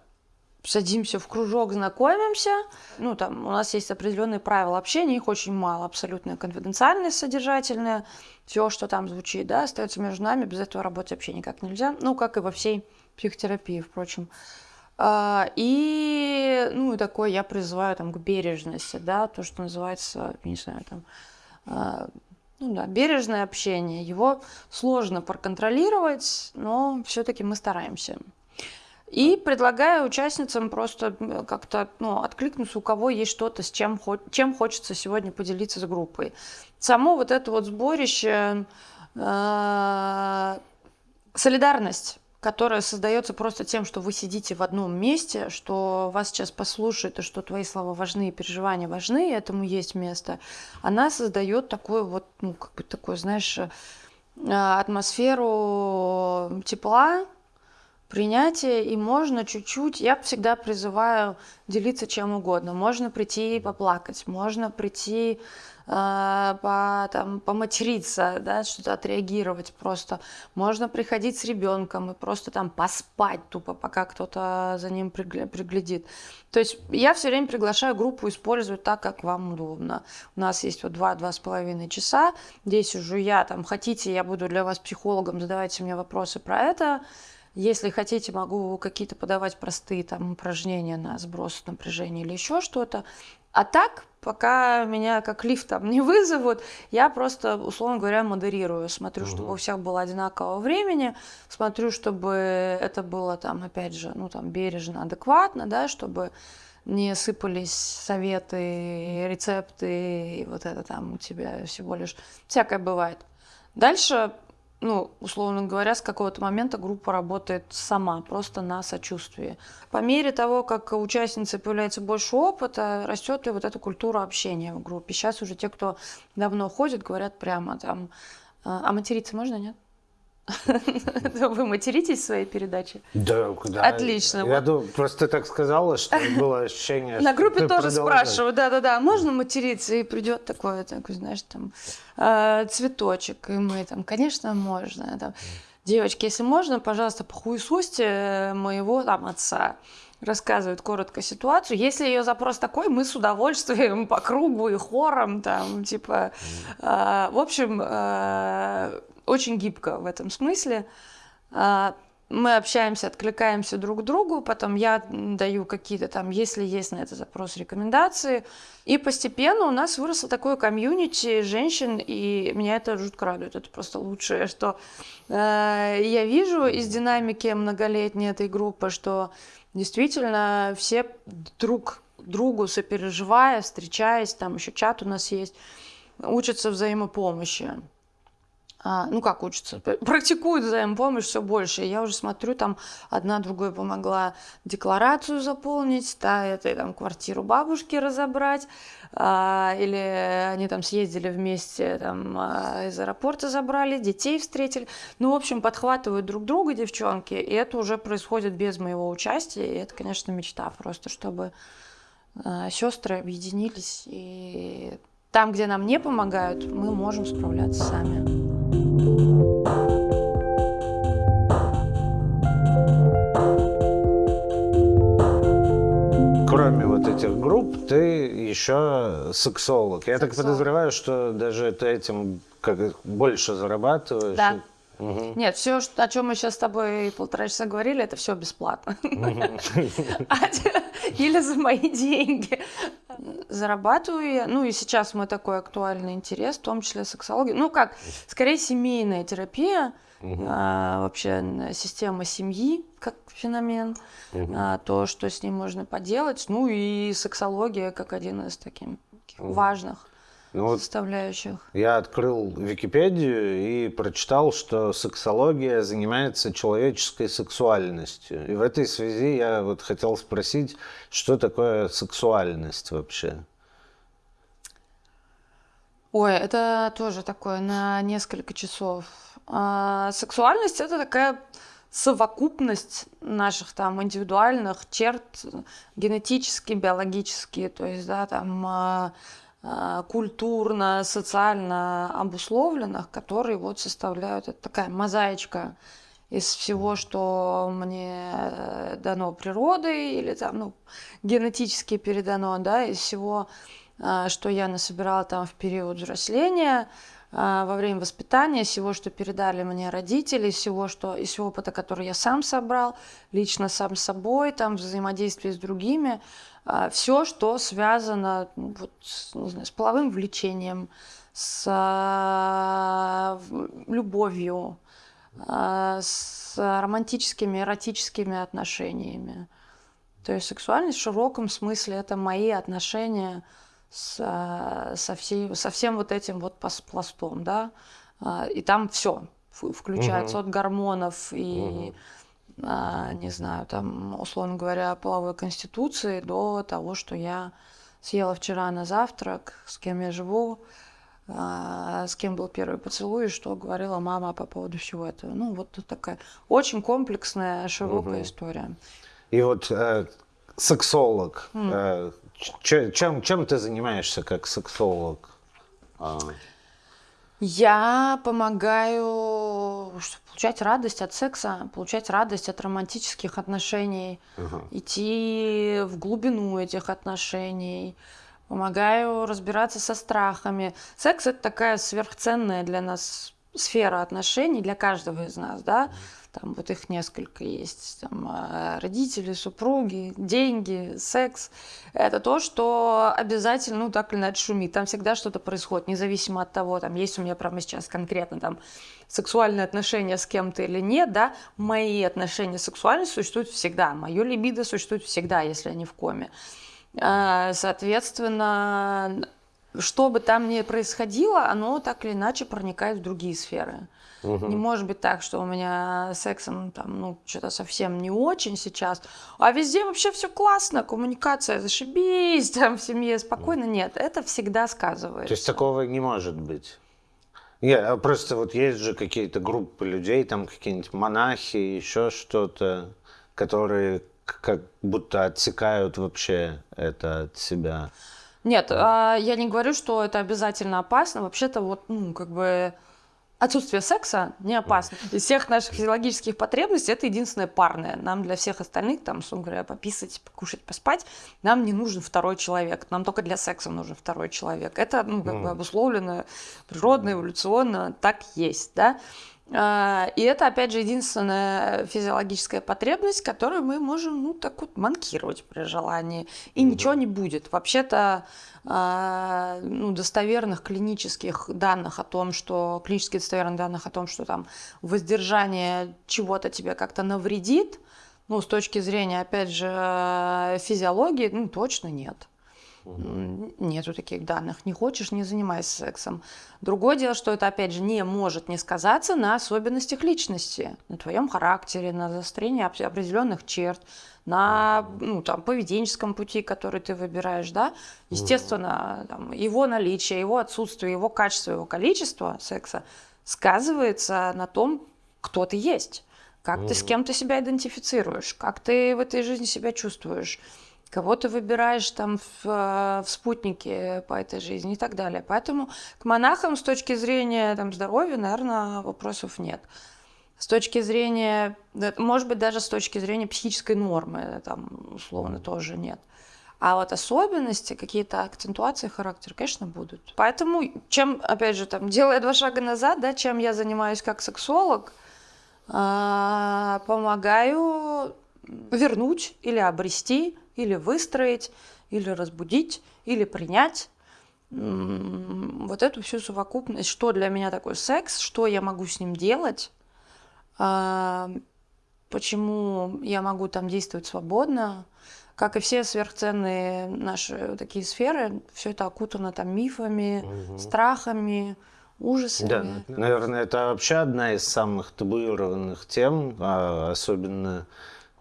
садимся в кружок, знакомимся. Ну, там у нас есть определенные правила общения, их очень мало, абсолютно конфиденциальные, содержательные. Все, что там звучит, да, остается между нами, без этого работать вообще никак нельзя. Ну, как и во всей психотерапии, впрочем. А, и, ну, и такое я призываю там к бережности, да, то, что называется, не знаю, там, а, ну да, бережное общение. Его сложно проконтролировать, но все-таки мы стараемся. И предлагаю участницам просто как-то ну, откликнуться, у кого есть что-то, с чем, чем хочется сегодня поделиться с группой. Само вот это вот сборище, э, солидарность которая создается просто тем, что вы сидите в одном месте, что вас сейчас послушают, и что твои слова важны, и переживания важны, и этому есть место, она создает такую вот, ну, как бы такую, знаешь, э, атмосферу тепла, принятия, и можно чуть-чуть, я всегда призываю делиться чем угодно. Можно прийти и поплакать, можно прийти по, там, поматериться, да, что-то отреагировать просто. Можно приходить с ребенком и просто там поспать тупо, пока кто-то за ним приглядит. То есть я все время приглашаю группу использовать так, как вам удобно. У нас есть вот два-два с половиной часа. Здесь уже я, там, хотите, я буду для вас психологом, задавайте мне вопросы про это. Если хотите, могу какие-то подавать простые там упражнения на сброс напряжения или еще что-то. А так, пока меня как лифт там не вызовут, я просто, условно говоря, модерирую. Смотрю, угу. чтобы у всех было одинакового времени, смотрю, чтобы это было там, опять же, ну там бережно, адекватно, да, чтобы не сыпались советы, рецепты, и вот это там у тебя всего лишь всякое бывает. Дальше ну, условно говоря, с какого-то момента группа работает сама, просто на сочувствии. По мере того, как у участницы появляется больше опыта, растет и вот эта культура общения в группе. Сейчас уже те, кто давно ходит, говорят прямо там, а, а материться можно, нет? Вы материтесь в своей передаче? Да, да. Отлично. Я думаю, просто так сказала, что было ощущение, На группе тоже спрашиваю, да-да-да, можно материться? И придет такое, такой, знаешь, там, э, цветочек, и мы там, конечно, можно. Там, Девочки, если можно, пожалуйста, похуесосьте моего там отца рассказывает коротко ситуацию. Если ее запрос такой, мы с удовольствием по кругу и хором, там, типа, э, в общем, э, очень гибко в этом смысле. А, мы общаемся, откликаемся друг другу, потом я даю какие-то там, если есть на это запрос, рекомендации. И постепенно у нас выросло такое комьюнити женщин, и меня это жутко радует. Это просто лучшее, что э, я вижу из динамики многолетней этой группы, что действительно все друг другу сопереживая, встречаясь, там еще чат у нас есть, учатся взаимопомощи ну как учатся, практикуют взаимопомощь все больше. я уже смотрю, там одна другой помогла декларацию заполнить, та это там квартиру бабушки разобрать, а, или они там съездили вместе там а, из аэропорта забрали, детей встретили. Ну, в общем, подхватывают друг друга девчонки, и это уже происходит без моего участия, и это, конечно, мечта просто, чтобы а, сестры объединились и там, где нам не помогают, мы можем справляться сами. Кроме вот этих групп, ты еще сексолог. Я сексолог. так подозреваю, что даже ты этим как больше зарабатываешь. Да. Угу. Нет, все, о чем мы сейчас с тобой полтора часа говорили, это все бесплатно. Или за мои деньги. зарабатываю я, ну и сейчас мой такой актуальный интерес, в том числе сексология, ну как, скорее семейная терапия, а, вообще система семьи как феномен, а, то, что с ним можно поделать, ну и сексология как один из таких важных ну, вот составляющих. Я открыл Википедию и прочитал, что сексология занимается человеческой сексуальностью. И в этой связи я вот хотел спросить, что такое сексуальность вообще? Ой, это тоже такое на несколько часов. А, сексуальность это такая совокупность наших там индивидуальных черт, генетически, биологически, то есть, да, там а, культурно, социально обусловленных, которые вот составляют, это такая мозаичка из всего, что мне э, дано природой или там, ну, генетически передано, да, из всего, а, что я насобирала там в период взросления, во время воспитания, всего, что передали мне родители, всего, что, из опыта, который я сам собрал, лично сам собой, там, взаимодействие с другими, все, что связано ну, вот, не знаю, с половым влечением, с а, любовью, а, с романтическими, эротическими отношениями. То есть сексуальность в широком смысле это мои отношения с, со, всей, со всем вот этим вот пластом, да, и там все включается угу. от гормонов и угу а, не знаю, там, условно говоря, половой конституции до того, что я съела вчера на завтрак, с кем я живу, а, с кем был первый поцелуй, и что говорила мама по поводу всего этого. Ну, вот такая очень комплексная, широкая угу. история. И вот э, сексолог, mm. э, чем, чем ты занимаешься как сексолог? А. Я помогаю получать радость от секса, получать радость от романтических отношений, uh идти в глубину этих отношений, помогаю разбираться со страхами. Секс это такая сверхценная для нас сфера отношений для каждого из нас, да. Там вот их несколько есть. Там, э, родители, супруги, деньги, секс. Это то, что обязательно, ну, так или иначе шумит. Там всегда что-то происходит, независимо от того, там, есть у меня прямо сейчас конкретно там сексуальные отношения с кем-то или нет, да, мои отношения сексуальные существуют всегда. Мое либидо существует всегда, если они в коме. А, соответственно, что бы там ни происходило, оно так или иначе проникает в другие сферы. Угу. Не может быть так, что у меня сексом там, ну, что-то совсем не очень сейчас, а везде вообще все классно, коммуникация зашибись, [laughs] там в семье спокойно. Нет, это всегда сказывается. То есть такого не может быть? Нет, а просто вот есть же какие-то группы людей, там какие-нибудь монахи, еще что-то, которые как будто отсекают вообще это от себя. Нет, а, я не говорю, что это обязательно опасно. Вообще-то вот, ну, как бы Отсутствие секса не опасно. Из всех наших физиологических потребностей это единственное парное. Нам для всех остальных, там, условно говоря, пописать, покушать, поспать, нам не нужен второй человек. Нам только для секса нужен второй человек. Это ну, как бы обусловлено природно, эволюционно, так есть, да. А, и это, опять же, единственная физиологическая потребность, которую мы можем, ну, так вот, манкировать при желании. И ну, ничего не будет. Вообще-то, а, ну, достоверных клинических данных о том, что, клинически достоверных данных о том, что там воздержание чего-то тебе как-то навредит, ну, с точки зрения, опять же, физиологии, ну, точно нет. Нету таких данных. Не хочешь, не занимайся сексом. Другое дело, что это, опять же, не может не сказаться на особенностях личности, на твоем характере, на заострении определенных черт, на ну, там, поведенческом пути, который ты выбираешь. Да? Естественно, там, его наличие, его отсутствие, его качество, его количество секса сказывается на том, кто ты есть, как ты с кем ты себя идентифицируешь, как ты в этой жизни себя чувствуешь кого ты выбираешь там в, э, в спутнике по этой жизни и так далее. Поэтому к монахам с точки зрения там, здоровья, наверное, вопросов нет. С точки зрения, может быть, даже с точки зрения психической нормы, там, условно, тоже нет. А вот особенности, какие-то акцентуации характера, конечно, будут. Поэтому, чем, опять же, там, [laughs] делая два шага назад, да, чем я занимаюсь как сексолог, а, помогаю вернуть или обрести или выстроить, или разбудить, или принять. Вот эту всю совокупность, что для меня такой секс, что я могу с ним делать, а, почему я могу там действовать свободно, как и все сверхценные наши такие сферы, все это окутано там мифами, угу. страхами, ужасами. Да, наверное, это вообще одна из самых табуированных тем, а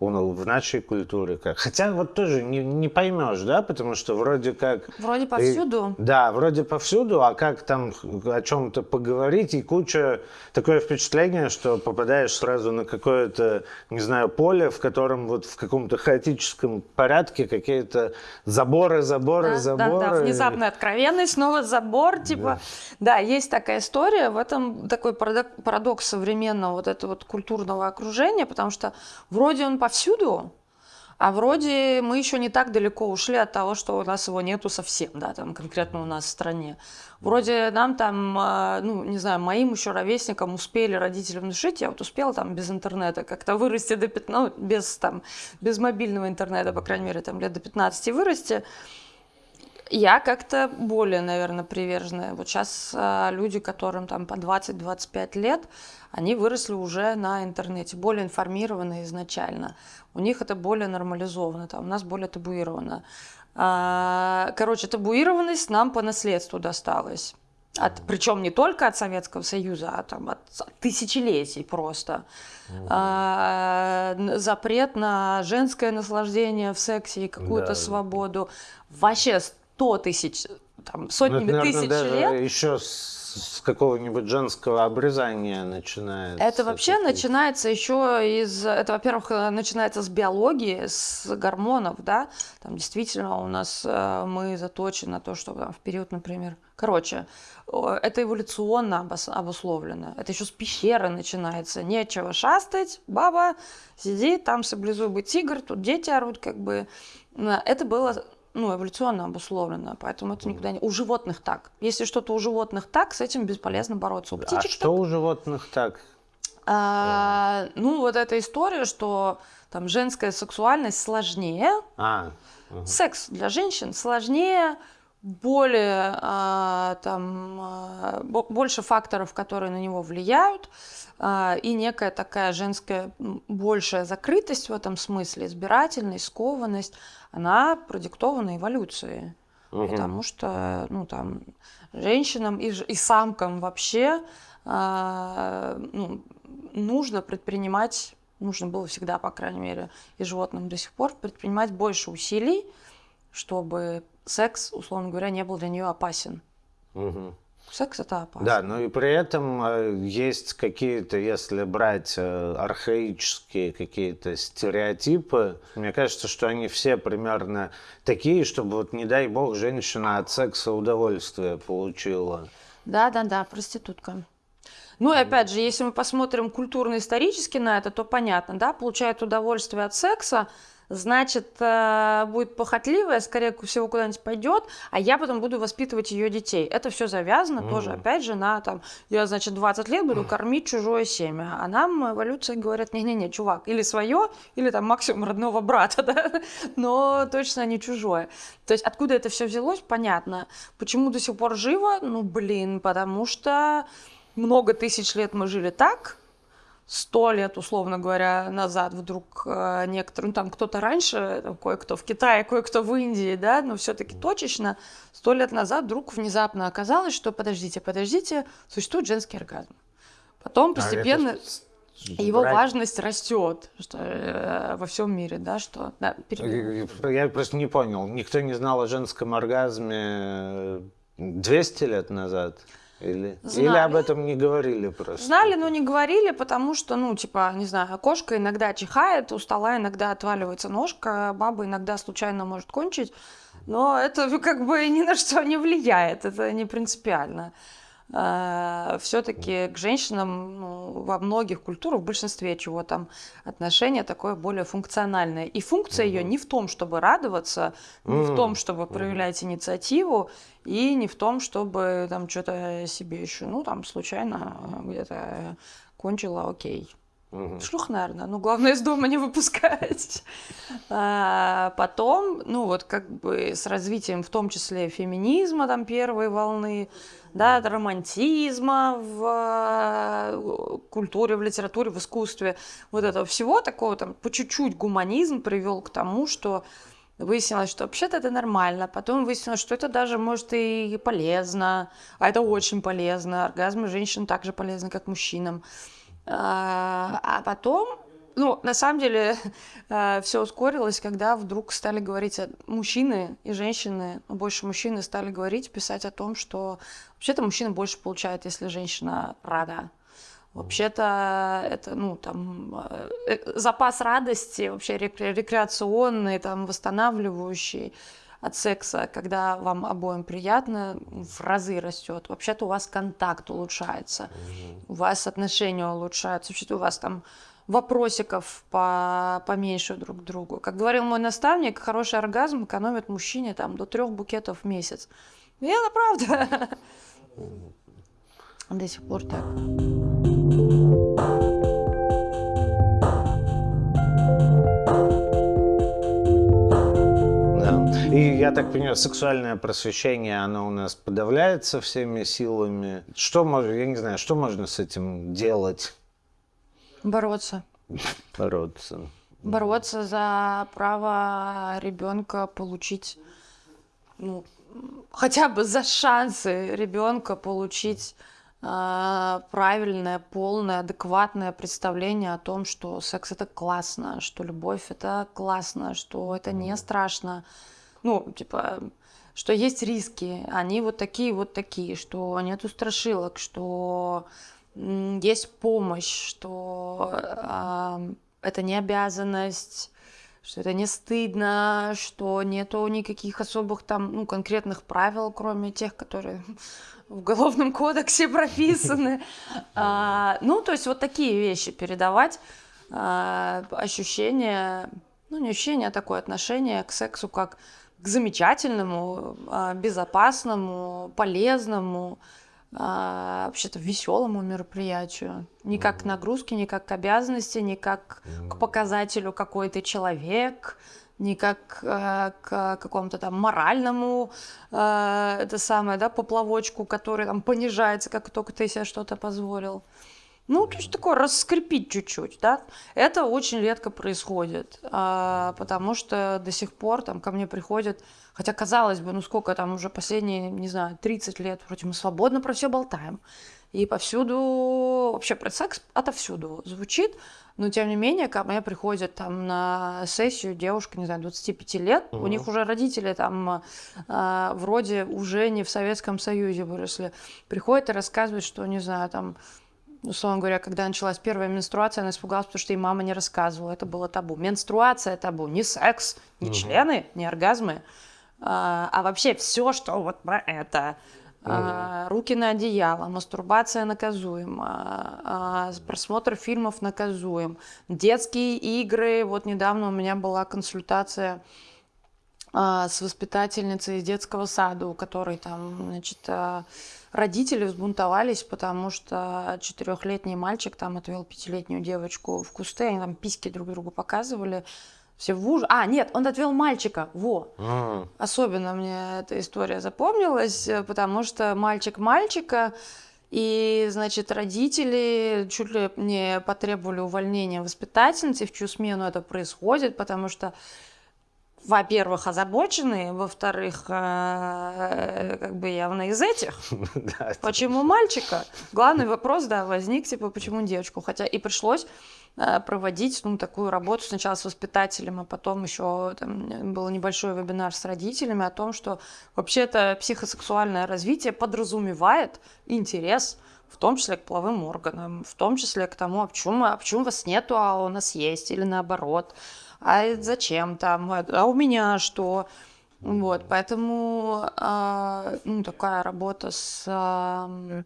особенно в нашей культуре как. Хотя вот тоже не, не поймешь, да, потому что вроде как... Вроде повсюду. И, да, вроде повсюду, а как там о чем-то поговорить, и куча... Такое впечатление, что попадаешь сразу на какое-то, не знаю, поле, в котором вот в каком-то хаотическом порядке какие-то заборы, заборы, да, заборы. Да, да, внезапная откровенность, снова забор, типа... Да. да, есть такая история, в этом такой парадокс современного вот этого вот культурного окружения, потому что вроде он повсюду, а вроде мы еще не так далеко ушли от того, что у нас его нету совсем, да, там конкретно у нас в стране. Вроде нам там, а, ну, не знаю, моим еще ровесникам успели родители внушить, я вот успела там без интернета как-то вырасти до 15, ну, без там, без мобильного интернета, по крайней мере, там лет до 15 вырасти. Я как-то более, наверное, приверженная. Вот сейчас а, люди, которым там по 20-25 лет, они выросли уже на интернете, более информированные изначально. У них это более нормализовано, там, у нас более табуировано. А, короче, табуированность нам по наследству досталась. От, причем не только от Советского Союза, а там от, тысячелетий просто. А, запрет на женское наслаждение в сексе и какую-то да. свободу. Вообще сто тысяч, там, сотнями ну, это, наверное, тысяч лет. Еще с какого-нибудь женского обрезания начинается? Это вообще начинается еще из... Это, во-первых, начинается с биологии, с гормонов, да. Там действительно у нас э, мы заточены на то, что там, в период, например... Короче, это эволюционно обусловлено. Это еще с пещеры начинается. Нечего шастать, баба сидит, там саблезубый тигр, тут дети орут, как бы. Это было ну, эволюционно обусловлено, поэтому это никуда не... У животных так. Если что-то у животных так, с этим бесполезно бороться. У птичек а что так. у животных так? А, ну, вот эта история, что там женская сексуальность сложнее. А, угу. Секс для женщин сложнее, более а, там а, больше факторов, которые на него влияют, а, и некая такая женская большая закрытость в этом смысле, избирательность, скованность, она продиктована эволюцией. Угу. Потому что, ну, там, женщинам и, и самкам вообще а, ну, нужно предпринимать, нужно было всегда, по крайней мере, и животным до сих пор, предпринимать больше усилий, чтобы секс, условно говоря, не был для нее опасен. Угу. Секс это опасно. Да, но и при этом э, есть какие-то, если брать э, архаические какие-то стереотипы, мне кажется, что они все примерно такие, чтобы вот, не дай бог, женщина от секса удовольствие получила. Да, да, да, проститутка. Ну и опять же, если мы посмотрим культурно-исторически на это, то понятно, да, получает удовольствие от секса, значит, э, будет похотливая, скорее всего, куда-нибудь пойдет, а я потом буду воспитывать ее детей. Это все завязано mm. тоже, опять же, на там, я, значит, 20 лет буду кормить чужое семя. А нам эволюция говорит, не-не-не, чувак, или свое, или там максимум родного брата, [laughs] да? но точно не чужое. То есть откуда это все взялось, понятно. Почему до сих пор живо? Ну, блин, потому что много тысяч лет мы жили так, сто лет, условно говоря, назад вдруг э, некоторые, ну там кто-то раньше, кое-кто в Китае, кое-кто в Индии, да, но все-таки точечно, сто лет назад вдруг внезапно оказалось, что подождите, подождите, существует женский оргазм. Потом а постепенно... А его брать... важность растет что, э, во всем мире, да, что... Да, перед... Я просто не понял, никто не знал о женском оргазме 200 лет назад? Или, или об этом не говорили просто? Знали, но не говорили, потому что, ну, типа, не знаю, кошка иногда чихает, у стола иногда отваливается ножка, баба иногда случайно может кончить, но это [laughs] как бы ни на что не влияет, это не принципиально. Э, все-таки к женщинам ну, во многих культурах, в большинстве чего там отношение такое более функциональное. И функция ее не в том, чтобы радоваться, не в том, чтобы проявлять инициативу, и не в том, чтобы там что-то себе еще, ну там случайно где-то кончила, окей. Угу. Шлюх, наверное. Ну, главное, из дома не выпускать. [laughs] А, потом, ну, вот как бы с развитием, в том числе феминизма, там, первой волны, да, романтизма в э, культуре, в литературе, в искусстве, вот этого всего такого, там, по чуть-чуть гуманизм привел к тому, что Выяснилось, что вообще-то это нормально. Потом выяснилось, что это даже может и полезно. А это очень полезно. Оргазмы женщин также полезны, как мужчинам. А, а потом, ну, на самом деле, [laughs] а, все ускорилось, когда вдруг стали говорить мужчины и женщины, ну, больше мужчины стали говорить, писать о том, что вообще-то мужчина больше получает, если женщина рада. Вообще-то это, ну, там, э, э, запас радости, вообще рекреационный, там, восстанавливающий от секса, когда вам обоим приятно, в разы растет. Вообще-то у вас контакт улучшается, у вас отношения улучшаются, вообще-то у вас там вопросиков по, поменьше друг к другу. Как говорил мой наставник, хороший оргазм экономит мужчине там до трех букетов в месяц. И это правда. До сих пор так. И я так понимаю, сексуальное просвещение, оно у нас подавляется всеми силами. Что можно, я не знаю, что можно с этим делать? Бороться. Бороться. Бороться за право ребенка получить, ну, хотя бы за шансы ребенка получить правильное, полное, адекватное представление о том, что секс это классно, что любовь это классно, что это не страшно, ну, типа, что есть риски, они вот такие, вот такие, что нету страшилок, что есть помощь, что э, это не обязанность, что это не стыдно, что нету никаких особых там, ну, конкретных правил, кроме тех, которые в Уголовном кодексе [laughs] прописаны. А, ну, то есть вот такие вещи передавать, а, ощущение, ну, не ощущение, а такое отношение к сексу как к замечательному, а, безопасному, полезному, а, вообще-то веселому мероприятию. Не как к нагрузке, не как к обязанности, не как к показателю, какой ты человек, не как э, к какому-то там моральному, э, это самое, да, поплавочку, который там понижается, как только ты себе что-то позволил. Ну, то есть такое раскрепить чуть-чуть, да. Это очень редко происходит, а, потому что до сих пор там ко мне приходят, хотя казалось бы, ну сколько там уже последние, не знаю, 30 лет, вроде мы свободно про все болтаем. И повсюду, вообще про секс отовсюду звучит, но тем не менее, ко мне приходят там на сессию девушка, не знаю, 25 лет, угу. у них уже родители там э, вроде уже не в Советском Союзе выросли, приходят и рассказывают, что, не знаю, там условно говоря, когда началась первая менструация, она испугалась, потому что ей мама не рассказывала. Это было табу. Менструация табу. Не секс, не угу. члены, не оргазмы, а, а вообще все, что вот про это. А, руки на одеяло, мастурбация наказуема, а, просмотр фильмов наказуем, детские игры. Вот недавно у меня была консультация а, с воспитательницей из детского сада, у которой там, значит, а, родители взбунтовались, потому что четырехлетний мальчик там отвел пятилетнюю девочку в кусты, они там письки друг другу показывали. Все в уж... А, нет, он отвел мальчика. Во. А. Особенно мне эта история запомнилась, потому что мальчик мальчика, и, значит, родители чуть ли не потребовали увольнения воспитательницы, в чью смену это происходит, потому что во-первых, озабочены, во-вторых, э, как бы явно из этих. [laughs] Почему мальчика? Главный вопрос, да, возник, типа, почему девочку? Хотя и пришлось э, проводить ну, такую работу сначала с воспитателем, а потом еще там, был небольшой вебинар с родителями о том, что вообще-то психосексуальное развитие подразумевает интерес в том числе к половым органам, в том числе к тому, а почему, а почему вас нету, а у нас есть, или наоборот а зачем там, а у меня что. Вот, поэтому э, ну, такая работа с, э,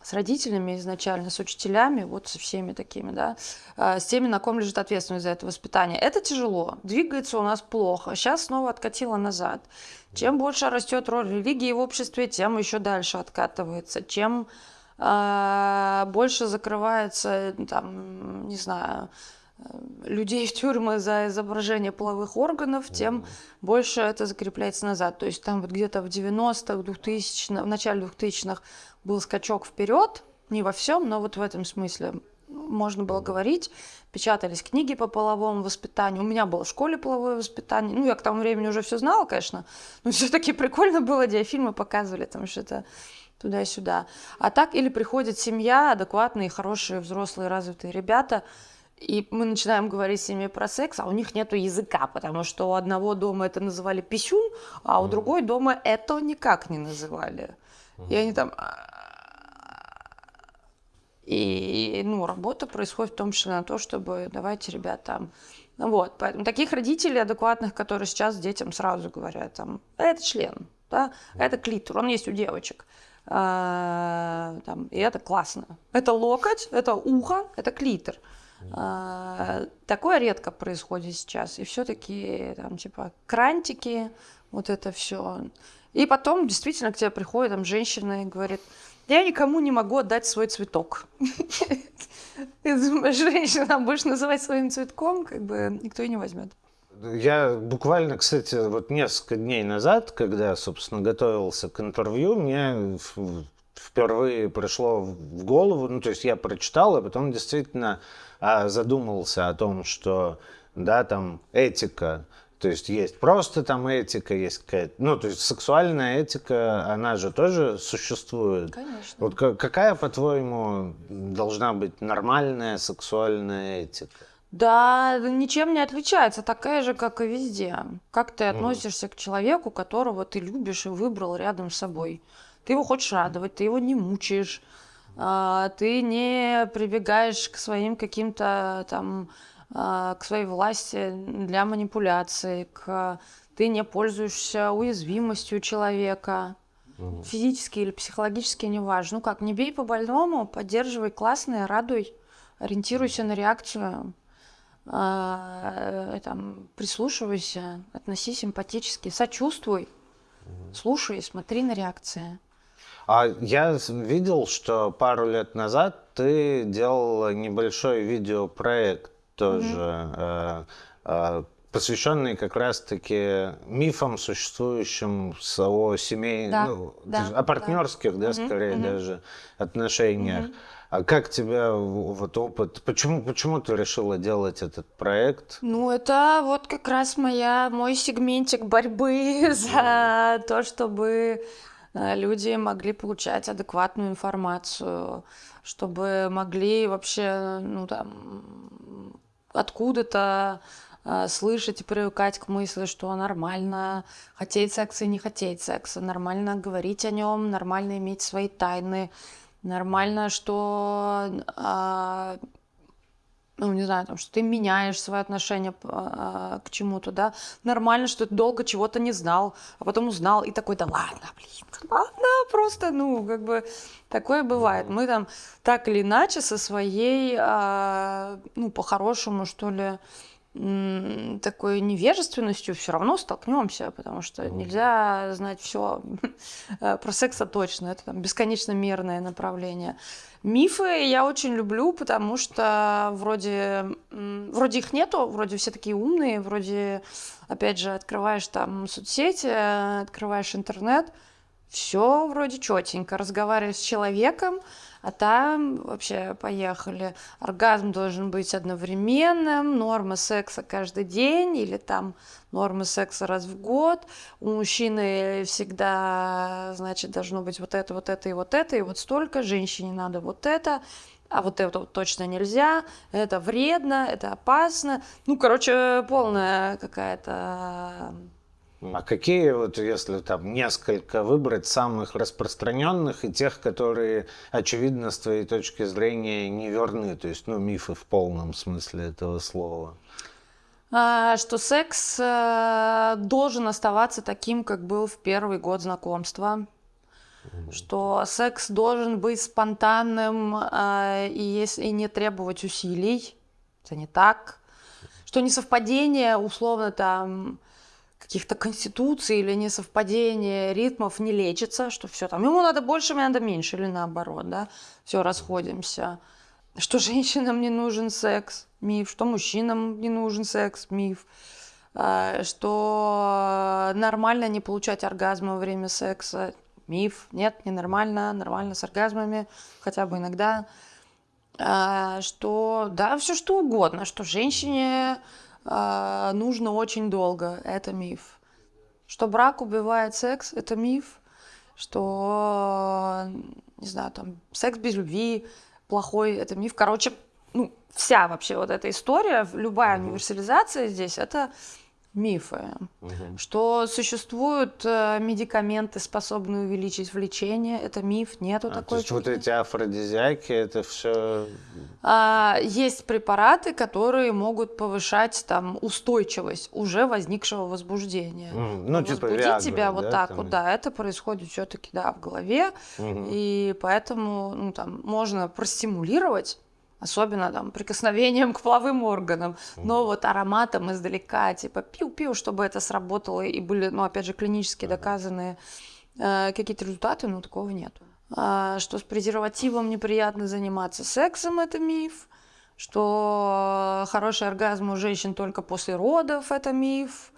с родителями изначально, с учителями, вот со всеми такими, да, э, с теми, на ком лежит ответственность за это воспитание. Это тяжело, двигается у нас плохо, сейчас снова откатило назад. Чем больше растет роль религии в обществе, тем еще дальше откатывается. Чем а, больше закрывается, там, не знаю, людей в тюрьмы за изображение половых органов, тем mm-hmm. больше это закрепляется назад. То есть там вот где-то в 90-х, 2000 в начале 2000-х был скачок вперед, не во всем, но вот в этом смысле можно было говорить. Печатались книги по половому воспитанию. У меня было в школе половое воспитание. Ну, я к тому времени уже все знала, конечно. Но [laughs] все-таки прикольно было, диафильмы показывали там что-то туда-сюда. А так или приходит семья, адекватные, хорошие, взрослые, развитые ребята, и мы начинаем говорить с ними про секс, а у них нет языка, потому что у одного дома это называли писюн, а у mm. другой дома это никак не называли. Mm. И они там... И, ну, работа происходит в том числе на то, чтобы давайте, ребята, вот, поэтому таких родителей адекватных, которые сейчас детям сразу говорят, там, это член, да, это клитор, он есть у девочек. А, там, и это классно. Это локоть, это ухо, это клитор. А, такое редко происходит сейчас. И все-таки там типа крантики, вот это все. И потом действительно к тебе приходит там женщина и говорит, я никому не могу отдать свой цветок. [laughs] Ты думаешь, женщина будешь называть своим цветком, как бы никто и не возьмет. Я буквально, кстати, вот несколько дней назад, когда, собственно, готовился к интервью, мне впервые пришло в голову, ну, то есть я прочитал, а потом действительно а, задумался о том, что, да, там этика, то есть есть просто там этика, есть какая-то, ну, то есть сексуальная этика, она же тоже существует. Конечно. Вот какая, по-твоему, должна быть нормальная сексуальная этика? Да, ничем не отличается, такая же, как и везде. Как ты относишься mm. к человеку, которого ты любишь и выбрал рядом с собой? Ты его хочешь радовать, ты его не мучаешь, ты не прибегаешь к своим каким-то там, а, к своей власти для манипуляции, к... ты не пользуешься уязвимостью человека, угу. физически или психологически, неважно. Ну как, не бей по больному, поддерживай классное, радуй, ориентируйся на реакцию, э, там, прислушивайся, относись симпатически, сочувствуй, угу. слушай, смотри на реакции. А я видел, что пару лет назад ты делал небольшой видеопроект тоже, mm-hmm. э, э, посвященный как раз-таки мифам, существующим о семей, да, ну, да, о партнерских, да, да mm-hmm. скорее mm-hmm. даже отношениях. Mm-hmm. А как тебя вот опыт? Почему, почему ты решила делать этот проект? Ну, это вот как раз моя, мой сегментик борьбы [laughs] за то, чтобы люди могли получать адекватную информацию, чтобы могли вообще, ну там, откуда-то э, слышать и привыкать к мысли, что нормально хотеть секса и не хотеть секса, нормально говорить о нем, нормально иметь свои тайны, нормально, что э, ну, не знаю, там, что ты меняешь свое отношение а, к чему-то, да, нормально, что ты долго чего-то не знал, а потом узнал, и такой, да ладно, блин, ладно, просто, ну, как бы, такое бывает. Мы там так или иначе со своей, а, ну, по-хорошему, что ли, такой невежественностью все равно столкнемся, потому что нельзя знать все [laughs] про секса точно, это там бесконечно мерное направление. Мифы я очень люблю, потому что вроде, вроде их нету, вроде все такие умные, вроде, опять же, открываешь там соцсети, открываешь интернет, все вроде четенько, разговариваешь с человеком, а там вообще поехали. Оргазм должен быть одновременным, норма секса каждый день или там норма секса раз в год. У мужчины всегда, значит, должно быть вот это, вот это и вот это, и вот столько. Женщине надо вот это а вот это точно нельзя, это вредно, это опасно. Ну, короче, полная какая-то а какие, вот если там несколько выбрать самых распространенных и тех, которые, очевидно, с твоей точки зрения неверны, то есть, ну, мифы в полном смысле этого слова? А, что секс э, должен оставаться таким, как был в первый год знакомства. Что секс должен быть спонтанным э, и, если, и не требовать усилий. Это не так. Что несовпадение, условно, там, каких-то конституций или несовпадения ритмов не лечится, что все там, ему надо больше, мне надо меньше, или наоборот, да, все, расходимся. Что женщинам не нужен секс, миф, что мужчинам не нужен секс, миф, а, что нормально не получать оргазм во время секса, миф, нет, ненормально, нормально с оргазмами, хотя бы иногда, а, что, да, все что угодно, что женщине а, нужно очень долго. Это миф. Что брак убивает секс, это миф. Что, не знаю, там, секс без любви плохой, это миф. Короче, ну, вся вообще вот эта история, любая универсализация здесь, это мифы, угу. что существуют э, медикаменты, способные увеличить влечение. Это миф, нету а, такой. То есть вот эти афродизиаки, это все. А, есть препараты, которые могут повышать там устойчивость уже возникшего возбуждения. Mm, ну, типа Возбудить Viagra, тебя да, вот так там... вот, да, это происходит все-таки да в голове, угу. и поэтому ну там можно простимулировать особенно там прикосновением к половым органам, но вот ароматом издалека, типа пиу-пиу, чтобы это сработало и были, ну опять же, клинически доказанные э, какие-то результаты, ну такого нету. А, что с презервативом неприятно заниматься сексом, это миф. Что хороший оргазм у женщин только после родов, это миф.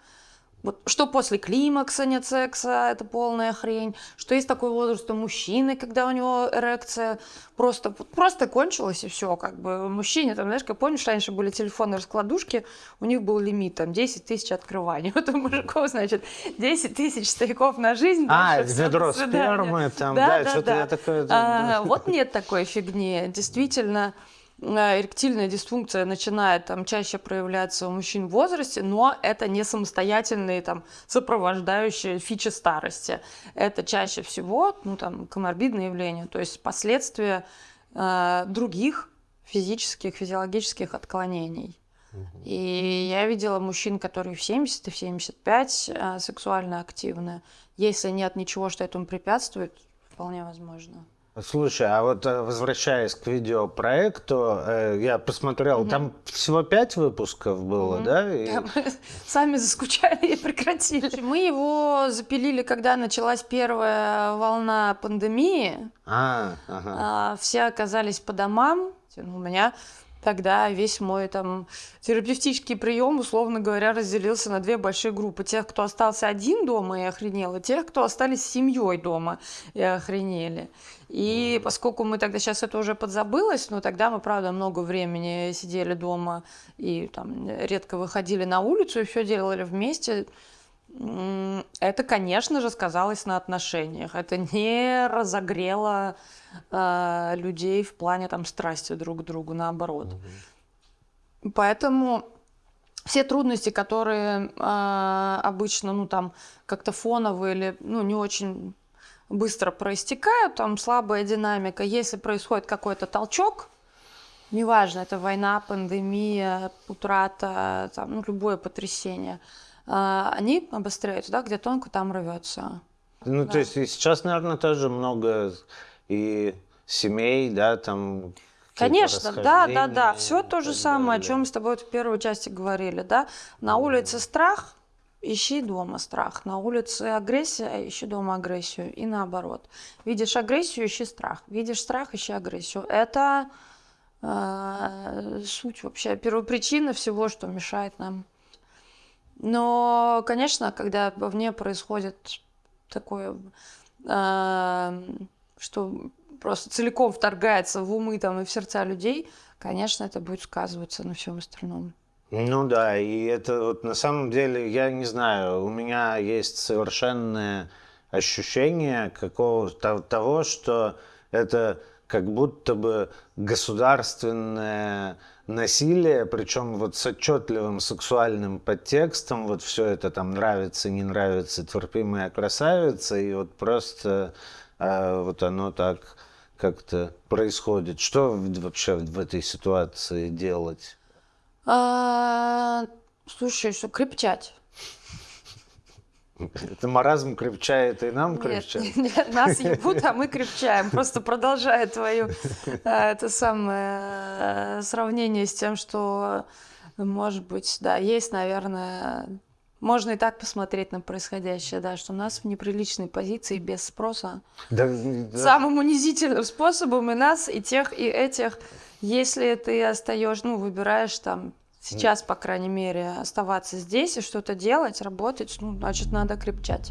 Вот, что после климакса нет секса, это полная хрень. Что есть такой возраст у мужчины, когда у него эрекция просто, просто кончилась и все. Как бы мужчине, там, знаешь, как помнишь, раньше были телефонные раскладушки, у них был лимит, там, 10 тысяч открываний. [laughs] Вот у мужиков, значит, 10 тысяч стояков на жизнь. А, ведро спермы, там, да, да, да что-то да. я такое... А, вот нет такой фигни. Действительно, эректильная дисфункция начинает там чаще проявляться у мужчин в возрасте, но это не самостоятельные там сопровождающие фичи старости. Это чаще всего ну, там, коморбидное явление, то есть последствия э, других физических, физиологических отклонений. И я видела мужчин, которые в 70 и в 75 э, сексуально активны. Если нет ничего, что этому препятствует, вполне возможно. Слушай, а вот э, возвращаясь к видеопроекту, э, я посмотрел, угу. там всего пять выпусков было, угу. да? И... да мы [laughs] сами заскучали и прекратили. Мы его запилили, когда началась первая волна пандемии. А, ага. А, все оказались по домам. У меня тогда весь мой там терапевтический прием, условно говоря, разделился на две большие группы. Тех, кто остался один дома и охренел, и тех, кто остались с семьей дома и охренели. И поскольку мы тогда сейчас это уже подзабылось, но тогда мы, правда, много времени сидели дома и там редко выходили на улицу и все делали вместе, это, конечно же, сказалось на отношениях. Это не разогрело э, людей в плане там страсти друг к другу, наоборот. Угу. Поэтому все трудности, которые э, обычно, ну там как-то фоновые или ну не очень быстро проистекают, там слабая динамика. Если происходит какой-то толчок, неважно, это война, пандемия, утрата, там, ну, любое потрясение, они обостряются, да, где тонко, там рвется. Ну, да. то есть сейчас, наверное, тоже много и семей, да, там Конечно, да, да, да. Все то же самое, далее. о чем мы с тобой в первой части говорили, да. На улице страх, ищи дома страх. На улице агрессия, ищи дома агрессию. И наоборот. Видишь агрессию, ищи страх. Видишь страх, ищи агрессию. Это э, суть вообще, первопричина всего, что мешает нам. Но, конечно, когда вовне происходит такое, э, что просто целиком вторгается в умы там, и в сердца людей, конечно, это будет сказываться на всем остальном. Ну да, и это вот на самом деле, я не знаю, у меня есть совершенное ощущение какого-то того, что это как будто бы государственное насилие, причем вот с отчетливым сексуальным подтекстом, вот все это там нравится, не нравится, терпимая красавица, и вот просто э, вот оно так как-то происходит. Что вообще в этой ситуации делать? А, слушай, что крепчать. Это маразм крепчает и нам крепчает? Нет, [laughs] нет, нас ебут, а мы крепчаем. Просто продолжая твое а, это самое сравнение с тем, что, может быть, да, есть, наверное, Можно и так посмотреть на происходящее, да, что у нас в неприличной позиции без спроса. Да, да. Самым унизительным способом и нас, и тех, и этих. Если ты остаешь, ну, выбираешь там сейчас, по крайней мере, оставаться здесь и что-то делать, работать, ну, значит, надо крепчать.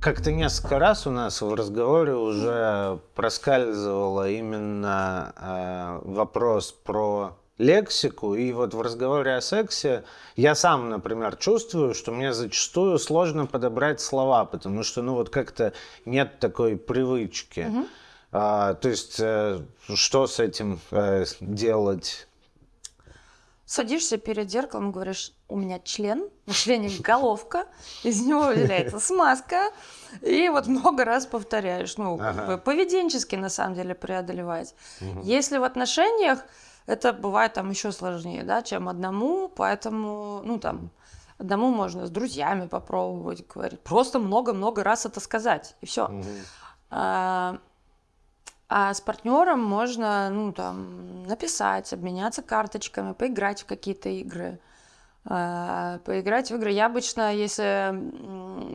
Как-то несколько раз у нас в разговоре уже проскальзывало именно э, вопрос про лексику. И вот в разговоре о сексе я сам, например, чувствую, что мне зачастую сложно подобрать слова, потому что, ну, вот как-то нет такой привычки. Угу. А, то есть, э, что с этим э, делать? Садишься перед зеркалом, говоришь, у меня член, на члене [laughs] головка, из него [laughs] выделяется смазка, и вот много раз повторяешь. Ну, ага. поведенчески, на самом деле, преодолевать. Угу. Если в отношениях, это бывает там еще сложнее, да, чем одному, поэтому, ну, там, одному можно с друзьями попробовать говорить, просто много-много раз это сказать, и все. Угу. А, а с партнером можно, ну, там, написать, обменяться карточками, поиграть в какие-то игры. А, поиграть в игры. Я обычно, если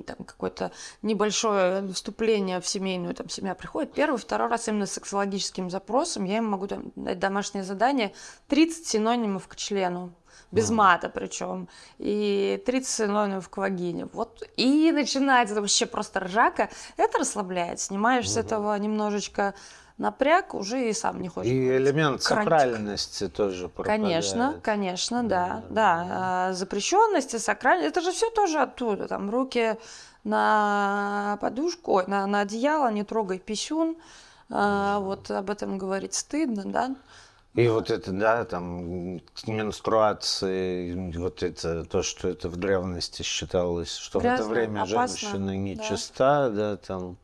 там какое-то небольшое вступление в семейную, там семья приходит, первый, второй раз именно с сексологическим запросом, я им могу там, дать домашнее задание 30 синонимов к члену без мата причем, и 30 синонимов к вагине. Вот, и начинается вообще просто ржака. Это расслабляет, снимаешь угу. с этого немножечко напряг, уже и сам не хочешь. И элемент крантик. сакральности тоже пропадает. Конечно, конечно, да. Да, да. А, запрещенности, сакральность, это же все тоже оттуда. Там руки на подушку, на, на одеяло, не трогай писюн. А, вот об этом говорить стыдно, да. И вот это, да, там, менструации, вот это, то, что это в древности считалось, что Грязно, в это время опасно, женщина нечиста, да. да, там.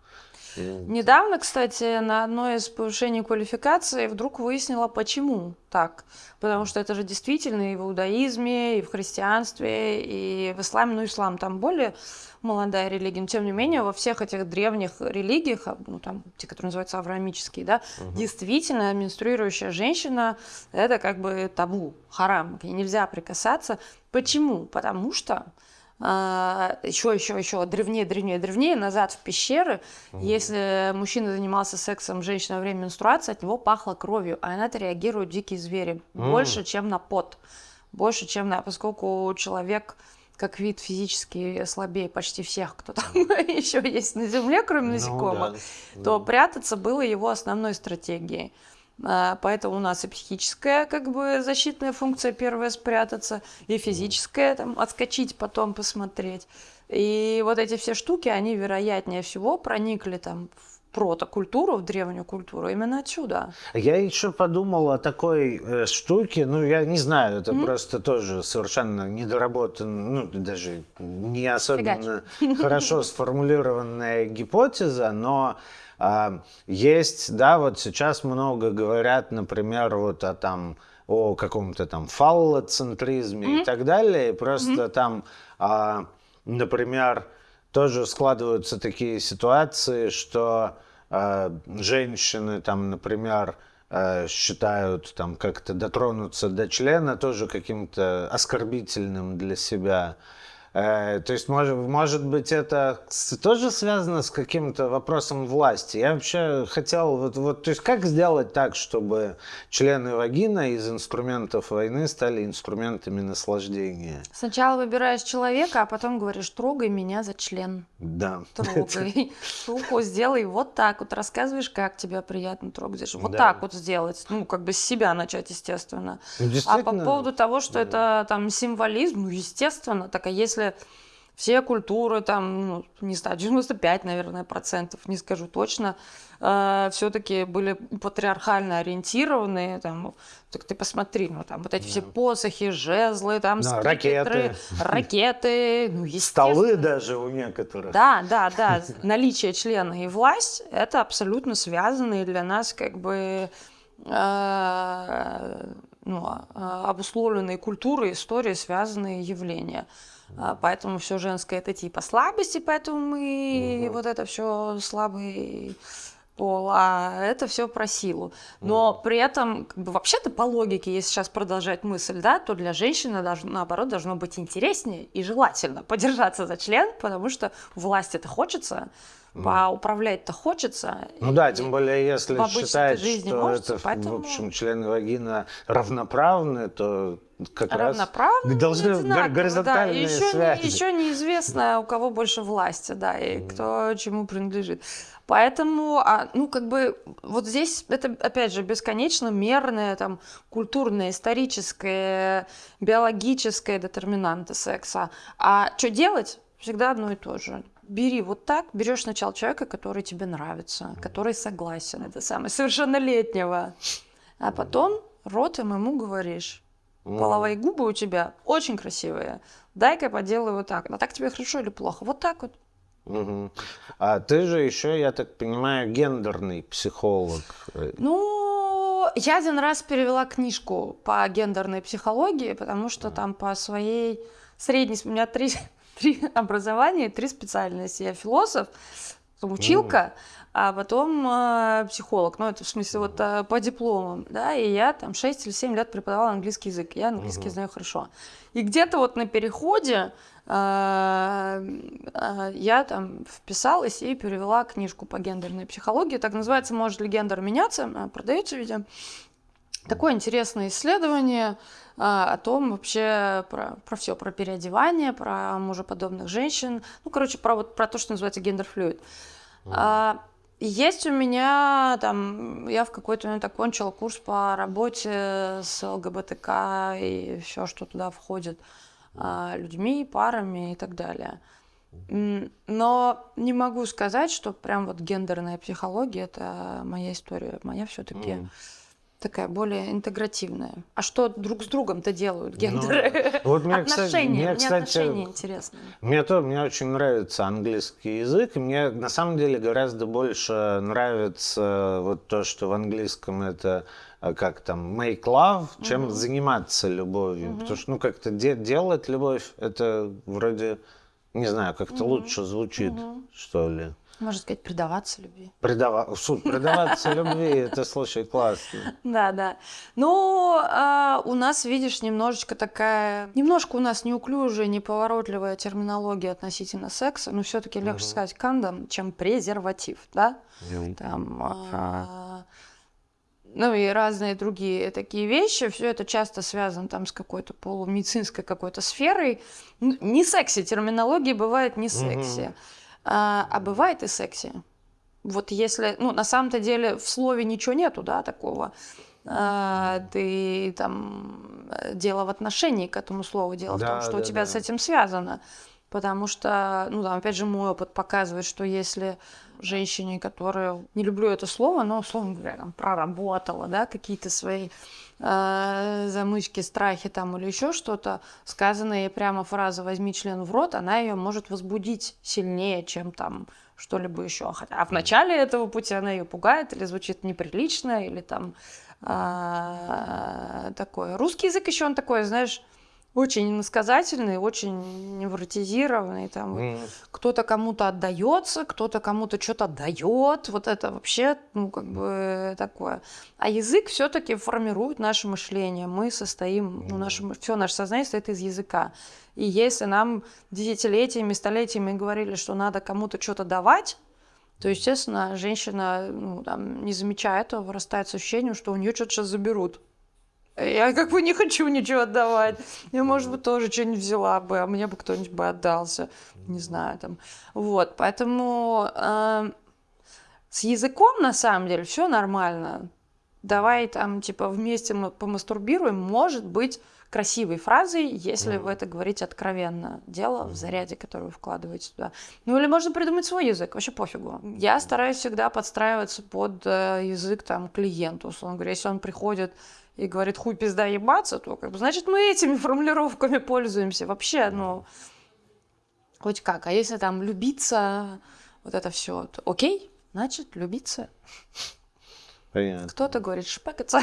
Недавно, кстати, на одной из повышений квалификации вдруг выяснила, почему так. Потому что это же действительно и в иудаизме, и в христианстве, и в исламе, ну, ислам там более молодая религия, но тем не менее во всех этих древних религиях, а, ну там те, которые называются авраамические, да, угу. действительно менструирующая женщина это как бы табу, харам, к ней нельзя прикасаться. Почему? Потому что еще, еще, еще древнее, древнее, древнее, назад в пещеры. Угу. Если мужчина занимался сексом женщина во время менструации, от него пахло кровью, а на это реагируют дикие звери. Угу. Больше, чем на пот. Больше, чем на... Поскольку человек как вид физически слабее почти всех, кто там [laughs] еще есть на Земле, кроме ну насекомых, ну, да. то прятаться было его основной стратегией. А, поэтому у нас и психическая как бы защитная функция первая спрятаться, и физическая там отскочить, потом посмотреть. И вот эти все штуки, они вероятнее всего проникли там в протокультуру, в древнюю культуру, именно отсюда. Я еще подумал о такой э, штуке, ну, я не знаю, это mm-hmm. просто тоже совершенно недоработанная, ну, даже не особенно Фигач. [laughs] хорошо сформулированная гипотеза, но а, есть, да, вот сейчас много говорят, например, вот о там о каком-то там фаллоцентризме mm-hmm. и так далее. Просто mm-hmm. там, а, например, тоже складываются такие ситуации, что а, женщины там, например, а, считают там как-то дотронуться до члена тоже каким-то оскорбительным для себя. Э, то есть, может, может быть, это тоже связано с каким-то вопросом власти. Я вообще хотел, вот, вот, то есть, как сделать так, чтобы члены вагина из инструментов войны стали инструментами наслаждения? Сначала выбираешь человека, а потом говоришь, трогай меня за член. Да. Трогай. [laughs] Руку сделай вот так вот. Рассказываешь, как тебе приятно трогать. Вот да. так вот сделать. Ну, как бы с себя начать, естественно. Ну, а по поводу того, что да. это там символизм, ну, естественно. Так а если все культуры, там, ну, не знаю, 95, наверное, процентов, не скажу точно, э, все-таки были патриархально ориентированные, там, так ты посмотри, ну, там, вот эти да. все посохи, жезлы, там, да, ракеты, ракеты, ну, Столы даже у некоторых. Да, да, да, наличие члена и власть, это абсолютно связанные для нас, как бы, э, ну, а, обусловленные культурой, историей связанные явления. А, поэтому все женское это типа слабости, поэтому мы угу. вот это все слабые пол, а это все про силу. Но mm. при этом, как бы, вообще-то по логике, если сейчас продолжать мысль, да, то для женщины должно, наоборот должно быть интереснее и желательно [laughs] подержаться за член, потому что власть это хочется, поуправлять-то хочется. Ну да, тем более, если считать, что можете, это, поэтому... в общем, члены вагина равноправны, то как равноправны, раз должны горизонтальные да. еще связи. Не, еще неизвестно, у кого больше власти, да, и mm. кто чему принадлежит. Поэтому, а, ну, как бы, вот здесь это, опять же, бесконечно мерное, там, культурное, историческое, биологическое детерминанты секса. А что делать? Всегда одно и то же бери вот так, берешь сначала человека, который тебе нравится, который согласен, это самое, совершеннолетнего, а потом ротом ему говоришь, половые губы у тебя очень красивые, дай-ка поделаю вот так, а так тебе хорошо или плохо, вот так вот. Угу. А ты же еще, я так понимаю, гендерный психолог. Ну, я один раз перевела книжку по гендерной психологии, потому что там по своей средней, у меня три [laughs] три образования, три специальности. Я философ, училка, а потом э, психолог. Ну, это в смысле вот э, по дипломам, да, и я там 6 или 7 лет преподавала английский язык. Я английский знаю хорошо. И где-то вот на переходе э, э, я там вписалась и перевела книжку по гендерной психологии. Так называется «Может ли гендер меняться?» Продается, видимо. Такое интересное исследование о том вообще про, про все, про переодевание, про мужеподобных женщин, ну, короче, про, вот, про то, что называется гендер-флюид. Mm. А, есть у меня там, я в какой-то момент окончила курс по работе с ЛГБТК и все, что туда входит, а, людьми, парами и так далее. Но не могу сказать, что прям вот гендерная психология это моя история. Моя все-таки mm такая более интегративная. А что друг с другом-то делают ну, гендеры? Ну, [laughs] вот мне, отношения, кстати, мне, кстати, отношения интересные. Мне, то, мне очень нравится английский язык, и мне на самом деле гораздо больше нравится вот то, что в английском это э, как там make love, чем угу. заниматься любовью. Угу. Потому что ну как-то де- делать любовь, это вроде, не знаю, как-то угу. лучше звучит, угу. что ли. Можно сказать, предаваться любви. Предава... Суд, предаваться любви, это, слушай, классно. Да, да. Ну, а, у нас, видишь, немножечко такая, немножко у нас неуклюжая, неповоротливая терминология относительно секса, но все таки легче сказать кондом, чем презерватив, да? Там, а, ну и разные другие такие вещи, все это часто связано там с какой-то полумедицинской какой-то сферой. Не секси, терминология бывает не секси. Угу. А, а бывает и секси. Вот если, ну, на самом-то деле в слове ничего нету, да, такого. А, ты там э, дело в отношении к этому слову, дело да, в том, что да, у тебя да. с этим связано. Потому что, ну, там, опять же, мой опыт показывает, что если женщине, которая, не люблю это слово, но, условно говоря, там, проработала, да, какие-то свои э, замычки, страхи там или еще что-то, сказанная ей прямо фраза «возьми член в рот», она ее может возбудить сильнее, чем там что-либо еще. А в начале этого пути она ее пугает или звучит неприлично, или там э, такое. Русский язык еще он такой, знаешь, очень иносказательный, очень невротизированный. Там mm. кто-то кому-то отдается, кто-то кому-то что-то отдает. Вот это вообще, ну, как бы такое. А язык все-таки формирует наше мышление. Мы состоим, ну, наше, все наше сознание состоит из языка. И если нам десятилетиями, столетиями говорили, что надо кому-то что-то давать, то, естественно, женщина, ну, там, не замечая этого, вырастает с ощущением, что у нее что-то сейчас заберут. Я как бы не хочу ничего отдавать. Я, может быть, тоже что-нибудь взяла бы, а мне бы кто-нибудь бы отдался. Не знаю, там. Вот, поэтому э, с языком, на самом деле, все нормально. Давай там, типа, вместе мы помастурбируем, может быть, красивой фразой, если mm. вы это говорите откровенно. Дело в заряде, который вы вкладываете туда. Ну или можно придумать свой язык, вообще пофигу. Я стараюсь всегда подстраиваться под э, язык там клиенту, условно говоря. Если он приходит и говорит хуй пизда ебаться, то как бы, значит, мы этими формулировками пользуемся. Вообще, ну, хоть как. А если там любиться, вот это все, то окей, значит, любиться. Понятно. Кто-то говорит шпекаться.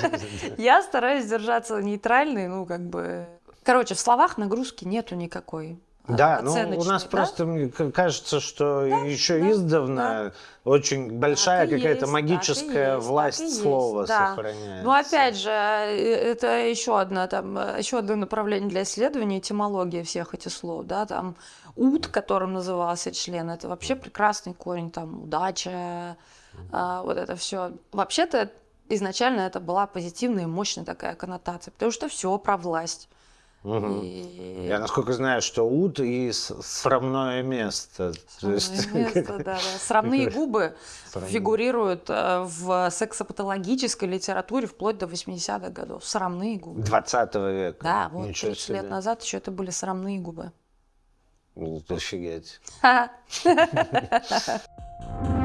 [laughs] Я стараюсь держаться нейтральной, ну, как бы... Короче, в словах нагрузки нету никакой. Да, ну у нас да? просто мне кажется, что да, еще да, издавна да. очень большая какая-то магическая есть, власть слова да. сохраняется. Ну опять же, э, это еще одно там э, еще одно направление для исследования этимологии всех этих слов, да, там ут, которым назывался член, это вообще прекрасный корень, там удача, а, вот это все. Вообще-то изначально это была позитивная и мощная такая коннотация, потому что все про власть. Угу. И... Я насколько знаю, что ут и срамное место. Срамное есть... [laughs] место, да, да. Срамные губы Срамные. фигурируют э, в сексопатологической литературе вплоть до 80-х годов. Срамные губы. 20 века. Да, вот Ничего 30 себе. лет назад еще это были срамные губы. Офигеть. [laughs]